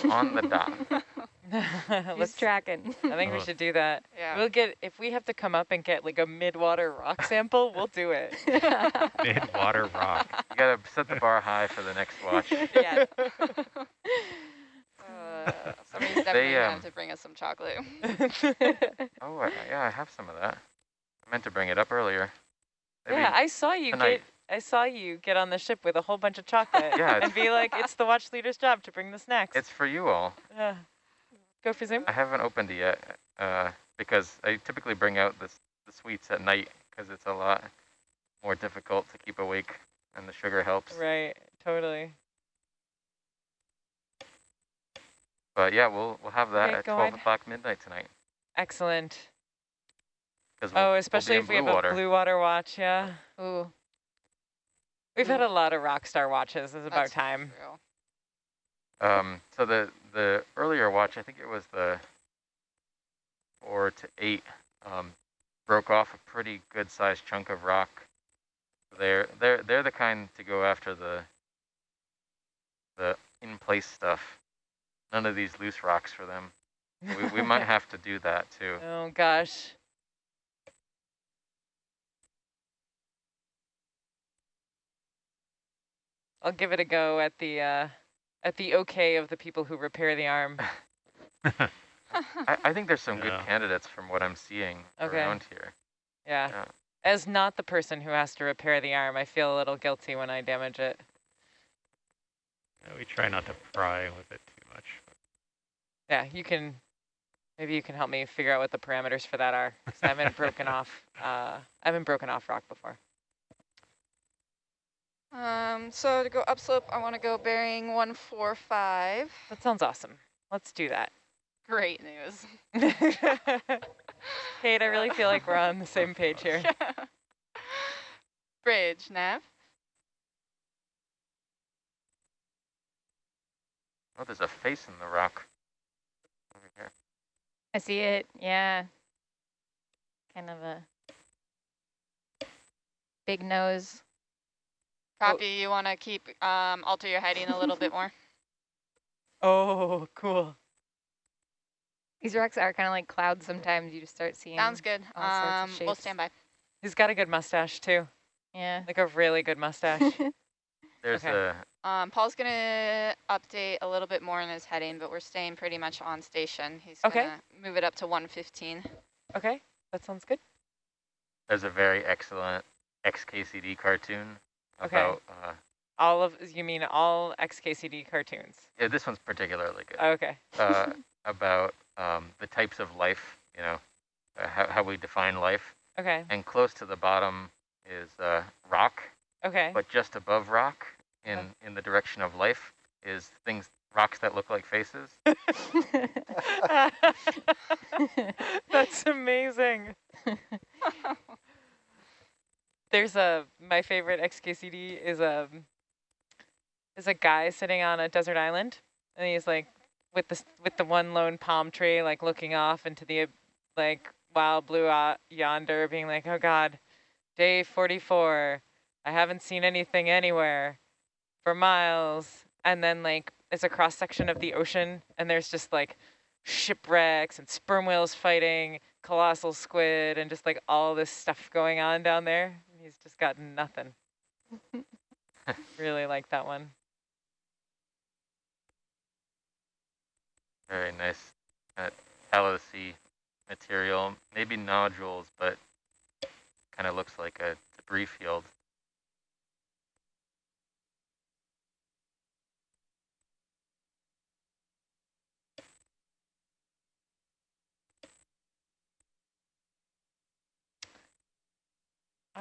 Speaker 3: On the dot.
Speaker 6: Just
Speaker 2: Let's.
Speaker 6: tracking.
Speaker 2: I think we should do that.
Speaker 7: Yeah.
Speaker 2: We'll get if we have to come up and get like a mid-water rock sample, we'll do it.
Speaker 1: Mid-water rock.
Speaker 3: You gotta set the bar high for the next watch.
Speaker 2: yeah.
Speaker 7: Uh, somebody's definitely gonna
Speaker 3: um,
Speaker 7: have to bring us some chocolate.
Speaker 3: Oh, I, yeah, I have some of that. I meant to bring it up earlier. Maybe
Speaker 2: yeah, I saw you
Speaker 3: tonight.
Speaker 2: get. I saw you get on the ship with a whole bunch of chocolate
Speaker 3: Yeah,
Speaker 2: and be like, "It's the watch leader's job to bring the snacks."
Speaker 3: It's for you all.
Speaker 2: Yeah. Go for Zoom.
Speaker 3: I haven't opened it yet uh, because I typically bring out the, the sweets at night because it's a lot more difficult to keep awake and the sugar helps.
Speaker 2: Right. Totally.
Speaker 3: But yeah, we'll we'll have that
Speaker 2: Okay,
Speaker 3: at 12 o'clock midnight tonight.
Speaker 2: Excellent. Oh,
Speaker 3: we'll- we'll
Speaker 2: especially if we have
Speaker 3: water.
Speaker 2: a blue water watch, yeah.
Speaker 4: Ooh,
Speaker 2: We've had a lot of rock star watches. It's about
Speaker 7: That's
Speaker 2: time.
Speaker 7: true.
Speaker 3: Um, so the the earlier watch, I think it was the four to eight, um, broke off a pretty good sized chunk of rock. They're they're they're the kind to go after the the in place stuff. None of these loose rocks for them. We we might have to do that too.
Speaker 2: Oh gosh. I'll give it a go at the uh, at the okay of the people who repair the arm.
Speaker 3: I, I think there's some good candidates from what I'm seeing
Speaker 2: Okay.
Speaker 3: around here.
Speaker 2: Yeah.
Speaker 3: Yeah.
Speaker 2: As not the person who has to repair the arm, I feel a little guilty when I damage it.
Speaker 1: Yeah, we try not to pry with it too much.
Speaker 2: Yeah, you can. Maybe you can help me figure out what the parameters for that are. 'cause I haven't broken off. Uh, I haven't broken off rock before.
Speaker 7: Um, so to go upslope, I want to go bearing 145.
Speaker 2: That sounds awesome. Let's do that.
Speaker 7: Great news.
Speaker 2: Kate, I really feel like we're on the same page here.
Speaker 7: Bridge, nav.
Speaker 3: Oh, there's a face in the rock over here.
Speaker 4: I see it. Yeah. Kind of a big nose.
Speaker 7: Copy, you want to keep, um, alter your heading a little bit more?
Speaker 2: Oh, cool.
Speaker 4: These rocks are kind of like clouds sometimes. You just start seeing.
Speaker 7: Sounds good.
Speaker 4: all sorts of
Speaker 7: Um, we'll
Speaker 4: shapes.
Speaker 7: stand by.
Speaker 2: He's got a good mustache too,
Speaker 4: Yeah.
Speaker 2: like a really good mustache.
Speaker 3: There's
Speaker 2: Okay.
Speaker 3: a
Speaker 7: Um, Paul's going to update a little bit more in his heading, but we're staying pretty much on station. He's
Speaker 2: Okay.
Speaker 7: going to move it up to 115.
Speaker 2: okay, that sounds good.
Speaker 3: there's a very excellent XKCD cartoon
Speaker 2: Okay.
Speaker 3: about uh,
Speaker 2: All of you mean all XKCD cartoons?
Speaker 3: yeah, this one's particularly good.
Speaker 2: Okay.
Speaker 3: uh, about um, the types of life, you know, uh, how, how we define life.
Speaker 2: Okay.
Speaker 3: And close to the bottom is uh, rock,
Speaker 2: Okay.
Speaker 3: but just above rock in,
Speaker 2: Okay.
Speaker 3: in the direction of life is things, rocks that look like faces.
Speaker 2: That's amazing. There's a my favorite XKCD is a is a guy sitting on a desert island, and he's like with the with the one lone palm tree, like looking off into the like wild blue uh, yonder, being like, "Oh God, day 44, I haven't seen anything anywhere for miles." And then like it's a cross section of the ocean, and there's just like shipwrecks and sperm whales fighting, colossal squid, and just like all this stuff going on down there. He's just got nothing. really like that one.
Speaker 3: Very nice. Uh, tallousy material, maybe nodules, but kind of looks like a debris field.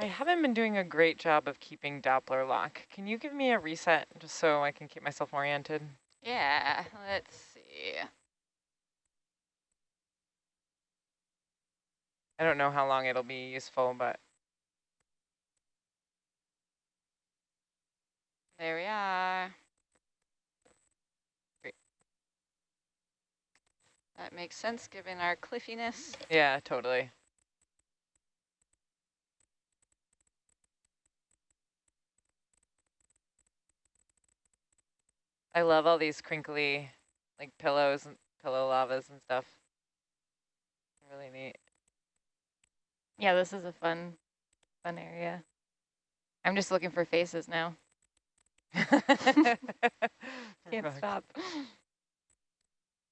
Speaker 2: I haven't been doing a great job of keeping Doppler lock. Can you give me a reset just so I can keep myself oriented?
Speaker 7: Yeah, let's see.
Speaker 2: I don't know how long it'll be useful, but
Speaker 7: There we are.
Speaker 2: Great.
Speaker 7: That makes sense given our cliffiness.
Speaker 2: yeah, totally. I love all these crinkly like pillows and pillow lavas and stuff. Really neat.
Speaker 4: yeah, this is a fun, fun area. I'm just looking for faces now. Can't stop.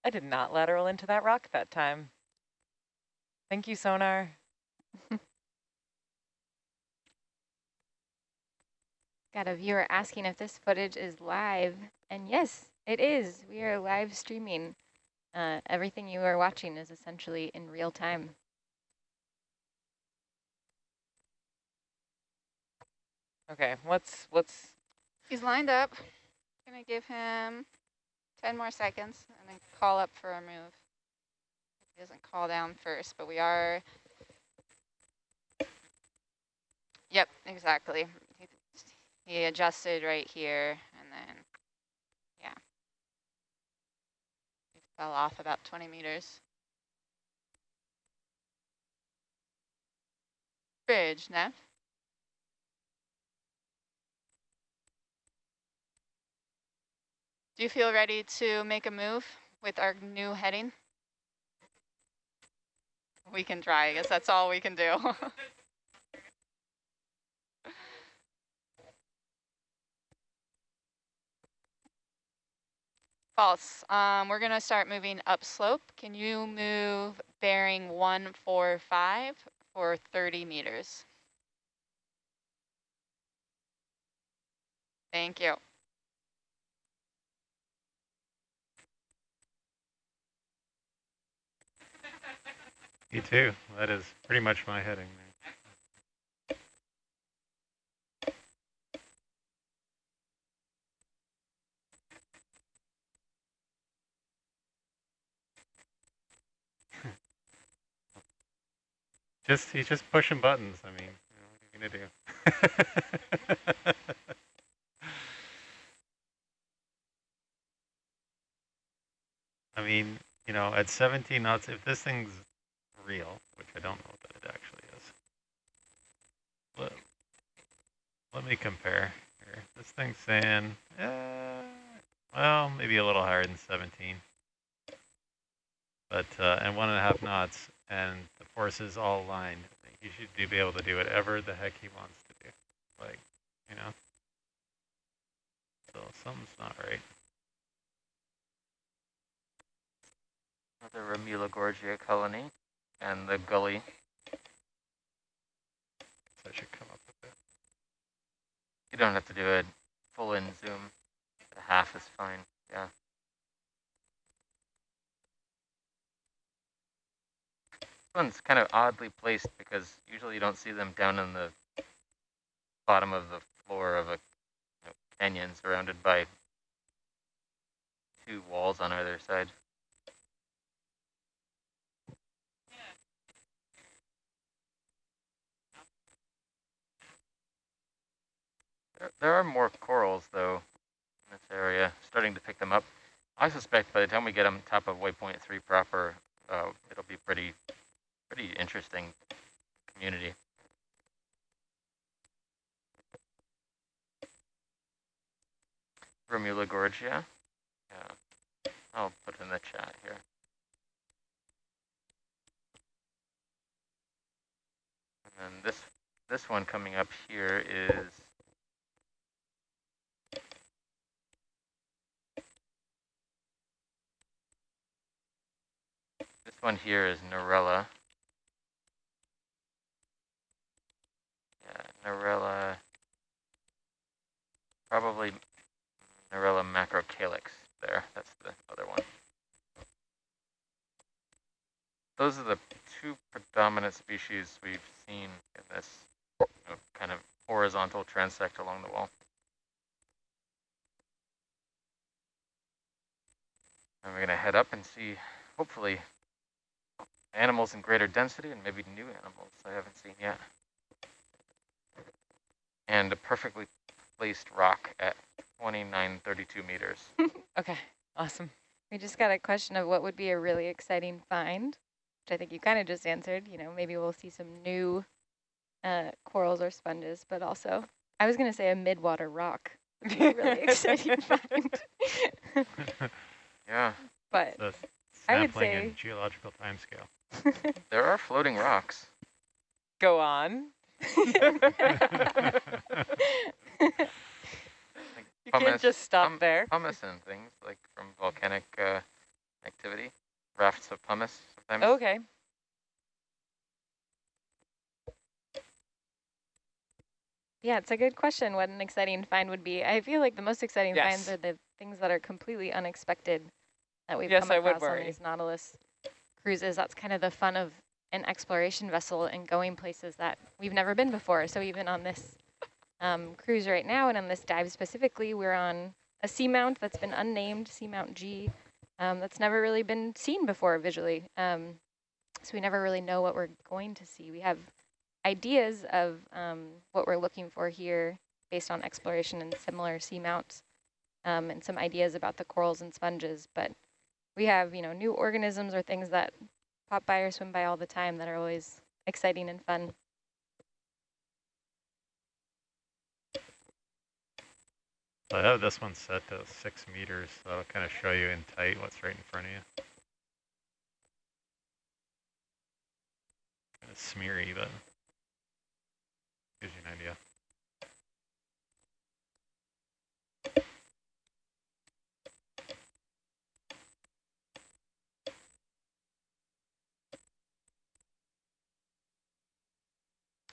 Speaker 2: I did not lateral into that rock that time. Thank you, sonar.
Speaker 4: Got a viewer asking if this footage is live, and yes, it is. We are live streaming. Uh, everything you are watching is essentially in real time.
Speaker 2: Okay, what's what's
Speaker 7: He's lined up. Gonna give him 10 more seconds and then call up for a move. He doesn't call down first, but we are Yep, exactly. He, adjusted right here and then, yeah. He fell off about 20 meters. Bridge, Nav. Do you feel ready to make a move with our new heading? We can try, I guess that's all we can do. False. Um, we're gonna start moving upslope. Can you move bearing 145 for 30 meters? Thank you.
Speaker 1: You too. That is pretty much my heading there. Just he's just pushing buttons. I mean, you know, what are you gonna do? I mean, you know, at 17 knots, if this thing's real, which I don't know that it actually is. Let, let me compare here. This thing's saying, uh, well, maybe a little higher than 17. But, uh, and one and a half knots, and the forces all aligned. He should be able to do whatever the heck he wants to do. Like, you know? So something's not right.
Speaker 3: Another Pleurogorgia colony and the gully.
Speaker 1: So I should come up with it.
Speaker 3: You don't have to do a full in zoom. The half is fine. Yeah. One's kind of oddly placed because usually you don't see them down in the bottom of the floor of a you know, canyon surrounded by two walls on either side. There, there are more corals, though, in this area, starting to pick them up. I suspect by the time we get them top of waypoint 3 proper, uh, it'll be pretty, pretty interesting community. Pleurogorgia. Yeah, I'll put in the chat here. And then this this one coming up here is This one here is Narella. Yeah, Narella. Probably Narella macrocalyx there. That's the other one. Those are the two predominant species we've seen in this you know, kind of horizontal transect along the wall. And we're going to head up and see, hopefully, animals in greater density and maybe new animals I haven't seen yet. And a perfectly placed rock at 2932 meters.
Speaker 2: Okay, awesome.
Speaker 6: We just got a question of what would be a really exciting find, which I think you kind of just answered. You know, maybe we'll see some new uh, corals or sponges, but also, I was going to say a midwater rock would be a really exciting find.
Speaker 3: yeah.
Speaker 6: But
Speaker 1: The
Speaker 6: I would
Speaker 1: sampling
Speaker 6: say-
Speaker 1: in geological timescale.
Speaker 3: There are floating rocks.
Speaker 2: Go on. You can't just stop
Speaker 3: pum-
Speaker 2: there.
Speaker 3: Pumice and things like from volcanic uh, activity. Rafts of pumice sometimes.
Speaker 2: Okay.
Speaker 6: Yeah, it's a good question what an exciting find would be. I feel like the most exciting finds are the things that are completely unexpected that we've
Speaker 2: Yes,
Speaker 6: come
Speaker 2: I would
Speaker 6: across on these Nautilus cruises. That's kind of the fun of an exploration vessel and going places that we've never been before. So even on this um, cruise right now and on this dive specifically, we're on a seamount that's been unnamed, Seamount G, um, that's never really been seen before visually. Um, so we never really know what we're going to see. We have ideas of um, what we're looking for here based on exploration and similar seamounts um, and some ideas about the corals and sponges. But we have, you know, new organisms or things that pop by or swim by all the time that are always exciting and fun.
Speaker 1: Oh, I have this one set to six meters, so I'll kind of show you in tight what's right in front of you. Kind of smeary, but gives you an idea.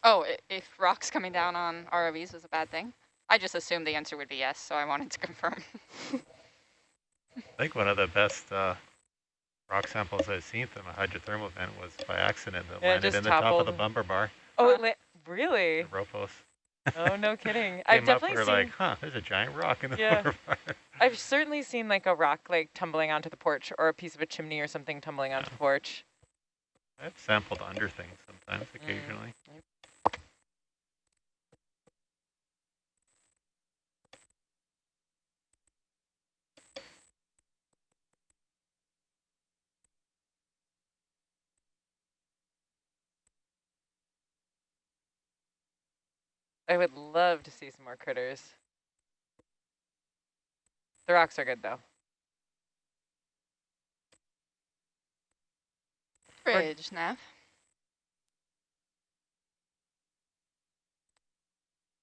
Speaker 7: Oh, if rocks coming down on ROVs was a bad thing? I just assumed the answer would be yes, so I wanted to confirm.
Speaker 1: I think one of the best uh, rock samples I've seen from a hydrothermal vent was by accident that
Speaker 2: Yeah,
Speaker 1: landed in the top of the bumper bar,
Speaker 2: Oh,
Speaker 7: Huh.
Speaker 2: it really?
Speaker 1: the Ropos.
Speaker 2: Oh, no kidding.
Speaker 1: Came
Speaker 2: I've
Speaker 1: up,
Speaker 2: definitely
Speaker 1: we were
Speaker 2: seen,
Speaker 1: like, huh, there's a giant rock in the
Speaker 2: Yeah.
Speaker 1: bumper bar.
Speaker 2: I've certainly seen like a rock like tumbling onto the porch or a piece of a chimney or something tumbling onto the porch.
Speaker 1: I've sampled under things sometimes,
Speaker 2: Mm. I would love to see some more critters. The rocks are good though.
Speaker 7: Bridge, Nav.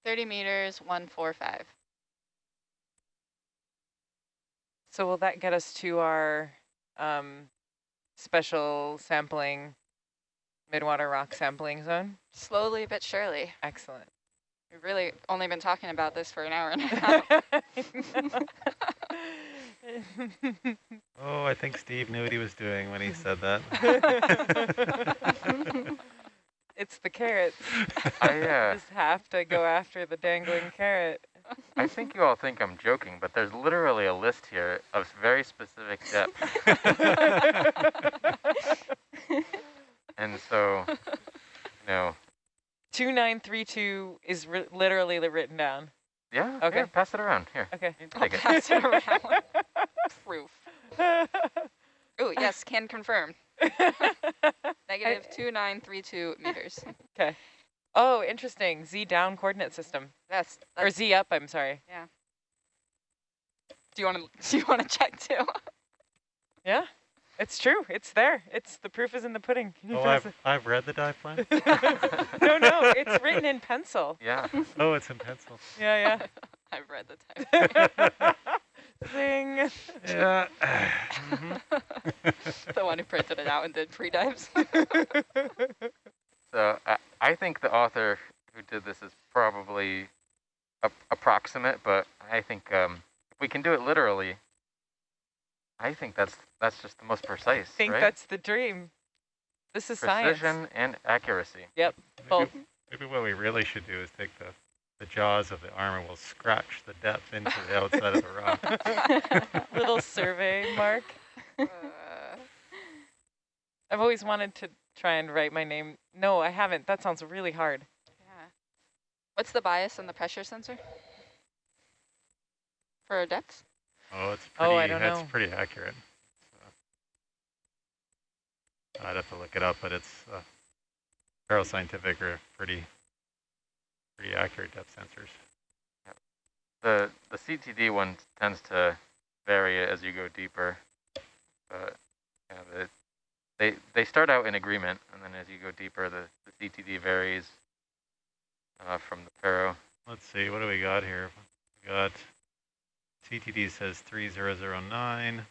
Speaker 7: 30 meters, 145.
Speaker 2: So will that get us to our um, special sampling, midwater rock sampling zone?
Speaker 7: Slowly but surely.
Speaker 2: Excellent.
Speaker 7: We've really only been talking about this for an hour and a half.
Speaker 1: Oh, I think Steve knew what he was doing when he said that.
Speaker 2: it's the carrots.
Speaker 3: I, uh,
Speaker 2: Just have to go after the dangling carrot.
Speaker 3: I think you all think I'm joking, but there's literally a list here of very specific depths. and so, you know,
Speaker 2: 2932 is ri literally written down.
Speaker 3: yeah,
Speaker 2: Okay.
Speaker 3: here, pass it around. Here,
Speaker 2: Okay.
Speaker 3: you take it.
Speaker 7: Pass it around. Proof. Oh, yes, can confirm. Negative 2932 meters.
Speaker 2: Okay. Oh, interesting. Z down coordinate system.
Speaker 7: That's,
Speaker 2: Or Z up, I'm sorry. Yeah.
Speaker 7: Do you want to do you want to check too?
Speaker 2: Yeah, it's true. It's there. It's the proof is in the pudding.
Speaker 1: Oh, I've, I've read the dive plan.
Speaker 2: no, no, it's written in pencil.
Speaker 3: Yeah,
Speaker 1: Oh, it's in pencil.
Speaker 2: Yeah, yeah.
Speaker 7: I've read the time.
Speaker 2: yeah. Zing.
Speaker 1: Yeah. Mhm.
Speaker 7: the one who printed it out and did pre-dives.
Speaker 3: so I, I think the author who did this is probably a, approximate, but I think um, if we can do it literally, I think that's that's just the most precise,
Speaker 2: I think
Speaker 3: right?
Speaker 2: that's the dream. This is science.
Speaker 3: Precision and accuracy.
Speaker 2: Both.
Speaker 1: Maybe, maybe what we really should do is take the, the jaws of the arm and we'll scratch the depth into the outside of the rock.
Speaker 2: Little survey mark.
Speaker 7: Uh,
Speaker 2: I've always wanted to try and write my name. No, I haven't. That sounds really hard.
Speaker 7: yeah. What's the bias on the pressure sensor? For our depth?
Speaker 1: Oh, it's pretty,
Speaker 2: Oh, I don't
Speaker 1: that's
Speaker 2: know.
Speaker 1: pretty accurate. So, I'd have to look it up, but it's, uh, Paroscientific are pretty, pretty accurate depth sensors.
Speaker 3: The the CTD one tends to vary as you go deeper, but yeah, the, they they start out in agreement, and then as you go deeper, the, the CTD varies uh, from the Paro.
Speaker 1: Let's see, what do we got here? We got CTD says 3009. Uh,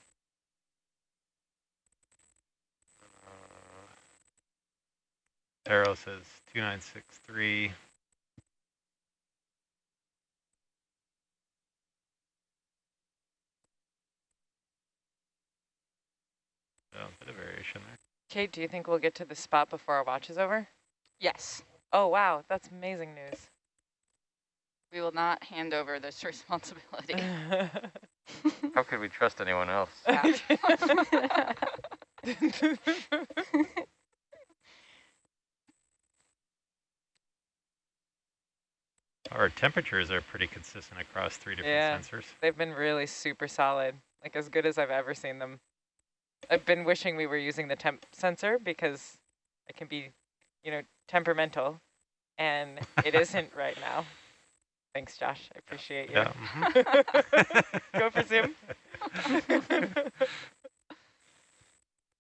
Speaker 1: Paro says 2963. So a bit of variation there.
Speaker 2: Kate, do you think we'll get to the spot before our watch is over?
Speaker 7: Yes.
Speaker 2: Oh, wow. That's amazing news.
Speaker 7: We will not hand over this responsibility.
Speaker 3: How could we trust anyone else?
Speaker 7: Yeah.
Speaker 1: Our temperatures are pretty consistent across three different
Speaker 2: Yeah.
Speaker 1: sensors.
Speaker 2: They've been really super solid, like as good as I've ever seen them. I've been wishing we were using the temp sensor because it can be, you know, temperamental, and it isn't right now. Thanks, Josh. I appreciate you.
Speaker 1: Yeah. mhm.
Speaker 2: Go for Zoom.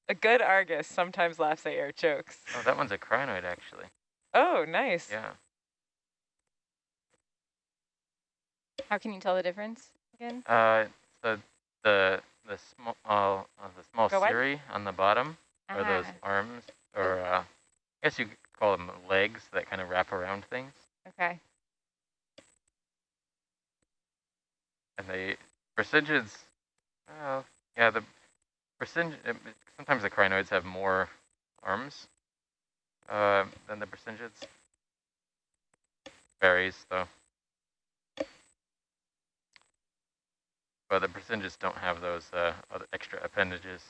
Speaker 2: A good Argus sometimes laughs at your jokes.
Speaker 3: Oh, that one's a crinoid, actually.
Speaker 2: Oh, nice.
Speaker 3: Yeah.
Speaker 6: How can you tell the difference again?
Speaker 3: Uh, so the the small uh, the small
Speaker 2: Go ahead.
Speaker 3: cirri on the bottom are those
Speaker 6: Ah,
Speaker 3: arms, or uh, I guess you call them legs that kind of wrap around things.
Speaker 6: okay.
Speaker 3: And the Brisingids, well, yeah, the Brisingid, sometimes the crinoids have more arms uh, than the Brisingids. Varies, though. But the Brisingids don't have those uh, other extra appendages.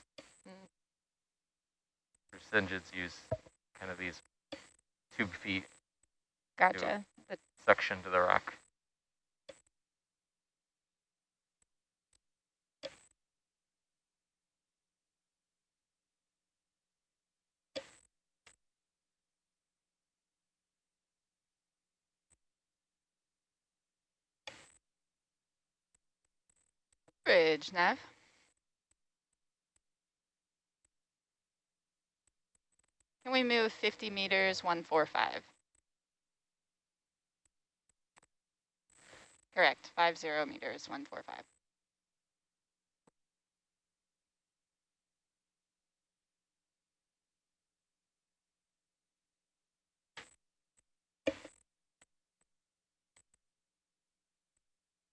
Speaker 6: Mm.
Speaker 3: Use kind of these tube feet
Speaker 6: Gotcha. But
Speaker 3: suction to the rock.
Speaker 7: Bridge, Nav. Can we move 50 meters, 145? Correct, 50 meters, 145.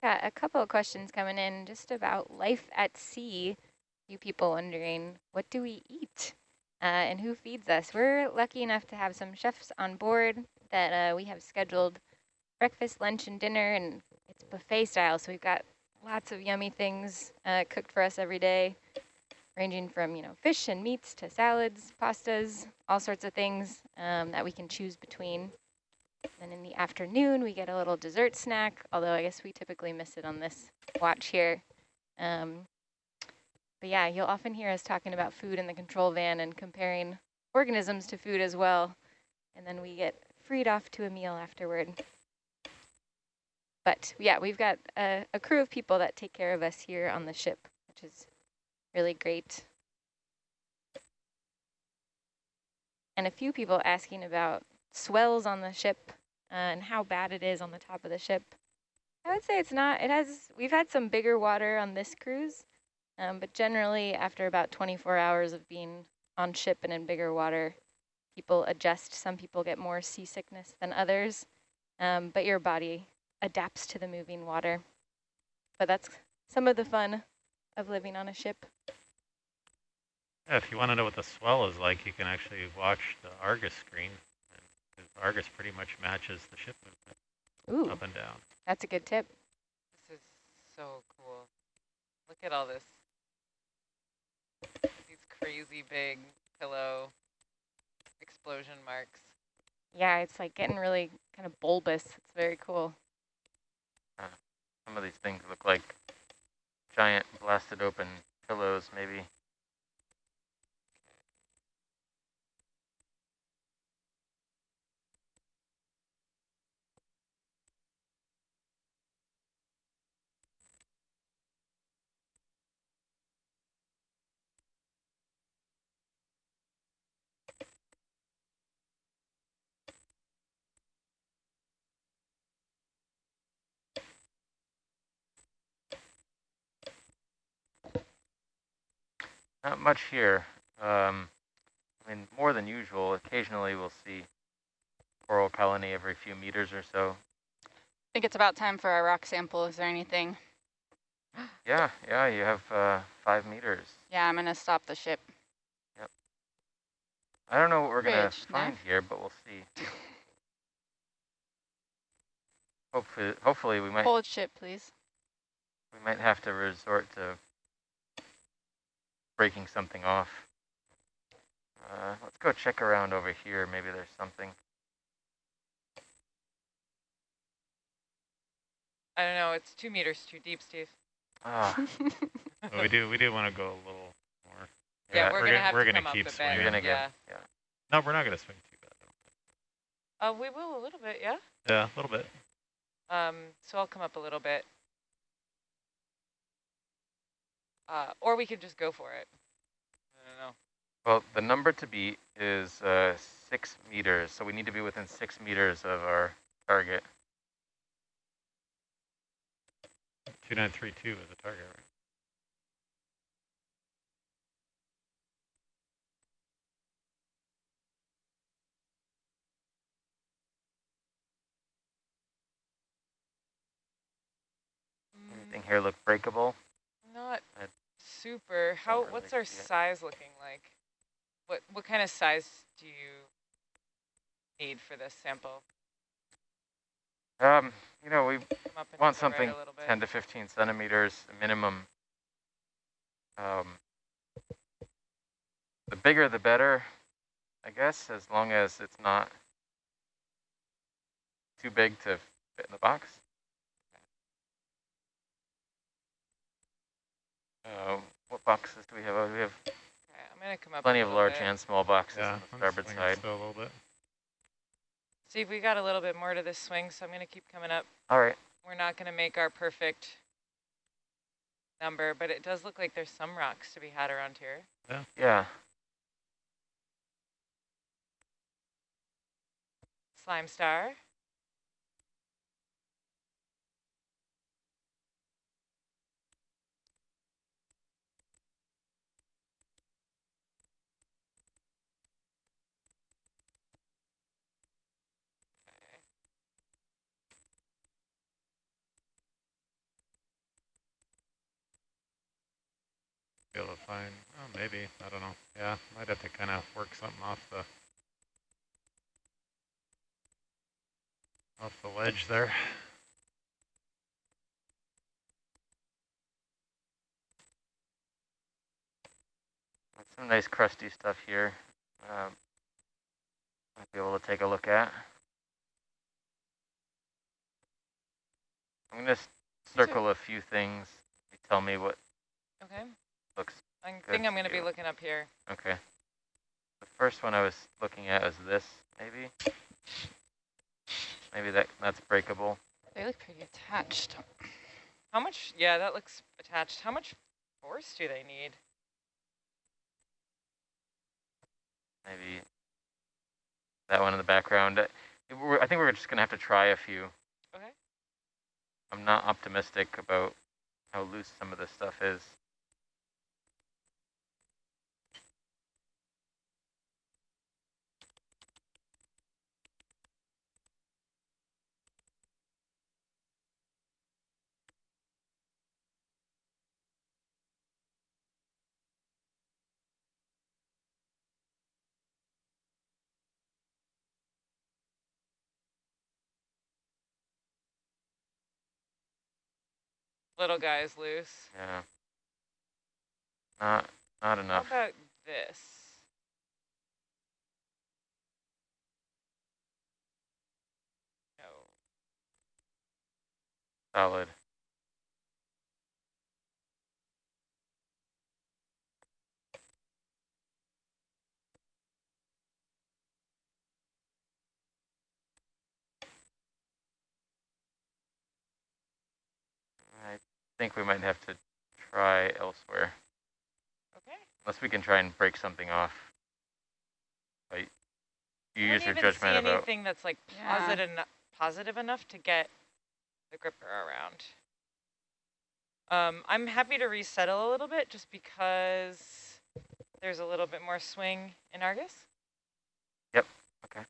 Speaker 6: Got a couple of questions coming in just about life at sea. You people wondering, what do we eat? Uh, and who feeds us? We're lucky enough to have some chefs on board that uh, we have scheduled breakfast, lunch, and dinner, and it's buffet style. So we've got lots of yummy things uh, cooked for us every day, ranging from you know fish and meats to salads, pastas, all sorts of things um, that we can choose between. And in the afternoon, we get a little dessert snack, although I guess we typically miss it on this watch here. Um, but yeah, you'll often hear us talking about food in the control van and comparing organisms to food as well. And then we get freed off to a meal afterward. But yeah, we've got a, a crew of people that take care of us here on the ship, which is really great. And a few people asking about swells on the ship uh, and how bad it is on the top of the ship. I would say it's not. It has. We've had some bigger water on this cruise, um, but generally after about 24 hours of being on ship and in bigger water, people adjust. Some people get more seasickness than others, um, but your body adapts to the moving water. But that's some of the fun of living on a ship.
Speaker 1: Yeah, if you want to know what the swell is like, you can actually watch the Argus screen. And 'cause Argus pretty much matches the ship movement
Speaker 6: Ooh,
Speaker 1: up and down.
Speaker 6: that's a good tip.
Speaker 2: This is so cool. Look at all this. These crazy big pillow explosion marks.
Speaker 6: Yeah, it's like getting really kind of bulbous. It's very cool.
Speaker 3: Some of these things look like giant blasted open pillows, maybe. Not much here. Um, I mean, more than usual. Occasionally we'll see coral colony every few meters or so.
Speaker 7: I think it's about time for our rock sample. Is there anything?
Speaker 3: Yeah, yeah, you have uh, five meters.
Speaker 7: Yeah, I'm going to stop the ship. Yep.
Speaker 3: I don't know what we're going to find
Speaker 7: Nev?
Speaker 3: here, but we'll see. Hopefully, hopefully we might
Speaker 7: Hold ship, please.
Speaker 3: we might have to resort to breaking something off. Uh, let's go check around over here. Maybe there's something.
Speaker 2: I don't know, it's two meters too deep, Steve.
Speaker 3: Ah,
Speaker 1: But we do we do want to go a little more.
Speaker 2: Yeah,
Speaker 3: Yeah,
Speaker 2: we're,
Speaker 1: we're
Speaker 2: gonna
Speaker 1: gonna-
Speaker 2: have
Speaker 1: we're
Speaker 2: to
Speaker 1: gonna
Speaker 2: come
Speaker 1: keep
Speaker 2: up a
Speaker 1: swinging.
Speaker 2: bit.
Speaker 3: you're gonna
Speaker 2: yeah.
Speaker 3: get, yeah.
Speaker 1: No, we're not going to swing too bad.
Speaker 2: Uh, we will a little bit, yeah.
Speaker 1: Yeah, a little bit.
Speaker 2: Um, so I'll come up a little bit. Uh, or we could just go for it. I don't know.
Speaker 3: Well, the number to beat is uh, six meters, so we need to be within six meters of our target.
Speaker 1: 2932 is the target, right?
Speaker 3: Anything here look breakable?
Speaker 2: Mm, Not
Speaker 3: I
Speaker 2: super. How? What's our size looking like? What What kind of size do you need for this sample?
Speaker 3: Um, you know, we
Speaker 2: Come up and
Speaker 3: want
Speaker 2: right
Speaker 3: something
Speaker 2: bit.
Speaker 3: 10 to 15 centimeters minimum. Um, the bigger the better, I guess, as long as it's not too big to fit in the box. Uh, what boxes do we have? Oh, we have
Speaker 2: Okay, I'm gonna come up. a
Speaker 3: plenty of large
Speaker 2: bit.
Speaker 3: and small boxes
Speaker 1: Yeah,
Speaker 3: on the
Speaker 1: I'm
Speaker 3: starboard side.
Speaker 1: still a little bit.
Speaker 2: Steve, we got a little bit more to this swing, so I'm gonna keep coming up.
Speaker 3: All right.
Speaker 2: We're not gonna make our perfect number, but it does look like there's some rocks to be had around here.
Speaker 3: Yeah.
Speaker 2: Slime star.
Speaker 1: Be able to find, oh, maybe, I don't know. Yeah, might have to kind of work something off the off the ledge there.
Speaker 3: Some nice crusty stuff here. Um, might be able to take a look at. I'm gonna circle a few things. Tell me what
Speaker 2: Okay.
Speaker 3: Looks
Speaker 2: I think I'm gonna be looking up here.
Speaker 3: okay. The first one I was looking at was this, maybe. Maybe that that's breakable.
Speaker 7: They look pretty attached.
Speaker 2: How much? Yeah, that looks attached. How much force do they need?
Speaker 3: Maybe that one in the background. Uh, I think we're just gonna have to try a few.
Speaker 2: Okay.
Speaker 3: I'm not optimistic about how loose some of this stuff is.
Speaker 2: Little guy's loose.
Speaker 3: Yeah. Not not enough.
Speaker 2: How about this? No.
Speaker 3: Solid. I think we might have to try elsewhere.
Speaker 2: Okay.
Speaker 3: Unless we can try and break something off. Like, you
Speaker 2: I
Speaker 3: use
Speaker 2: don't
Speaker 3: your
Speaker 2: even
Speaker 3: judgment
Speaker 2: see
Speaker 3: about.
Speaker 2: anything that's like
Speaker 7: Yeah.
Speaker 2: positive, eno- positive enough to get the gripper around. Um, I'm happy to resettle a little bit just because there's a little bit more swing in Argus.
Speaker 3: Yep. Okay.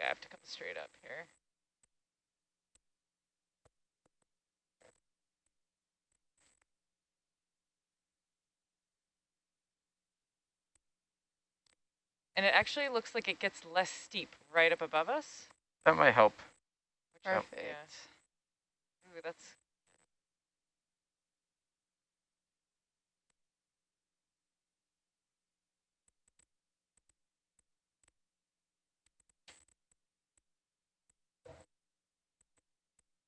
Speaker 2: I have to come straight up here. And it actually looks like it gets less steep right up above us.
Speaker 3: That might help.
Speaker 7: Perfect.
Speaker 2: yeah. Ooh, that's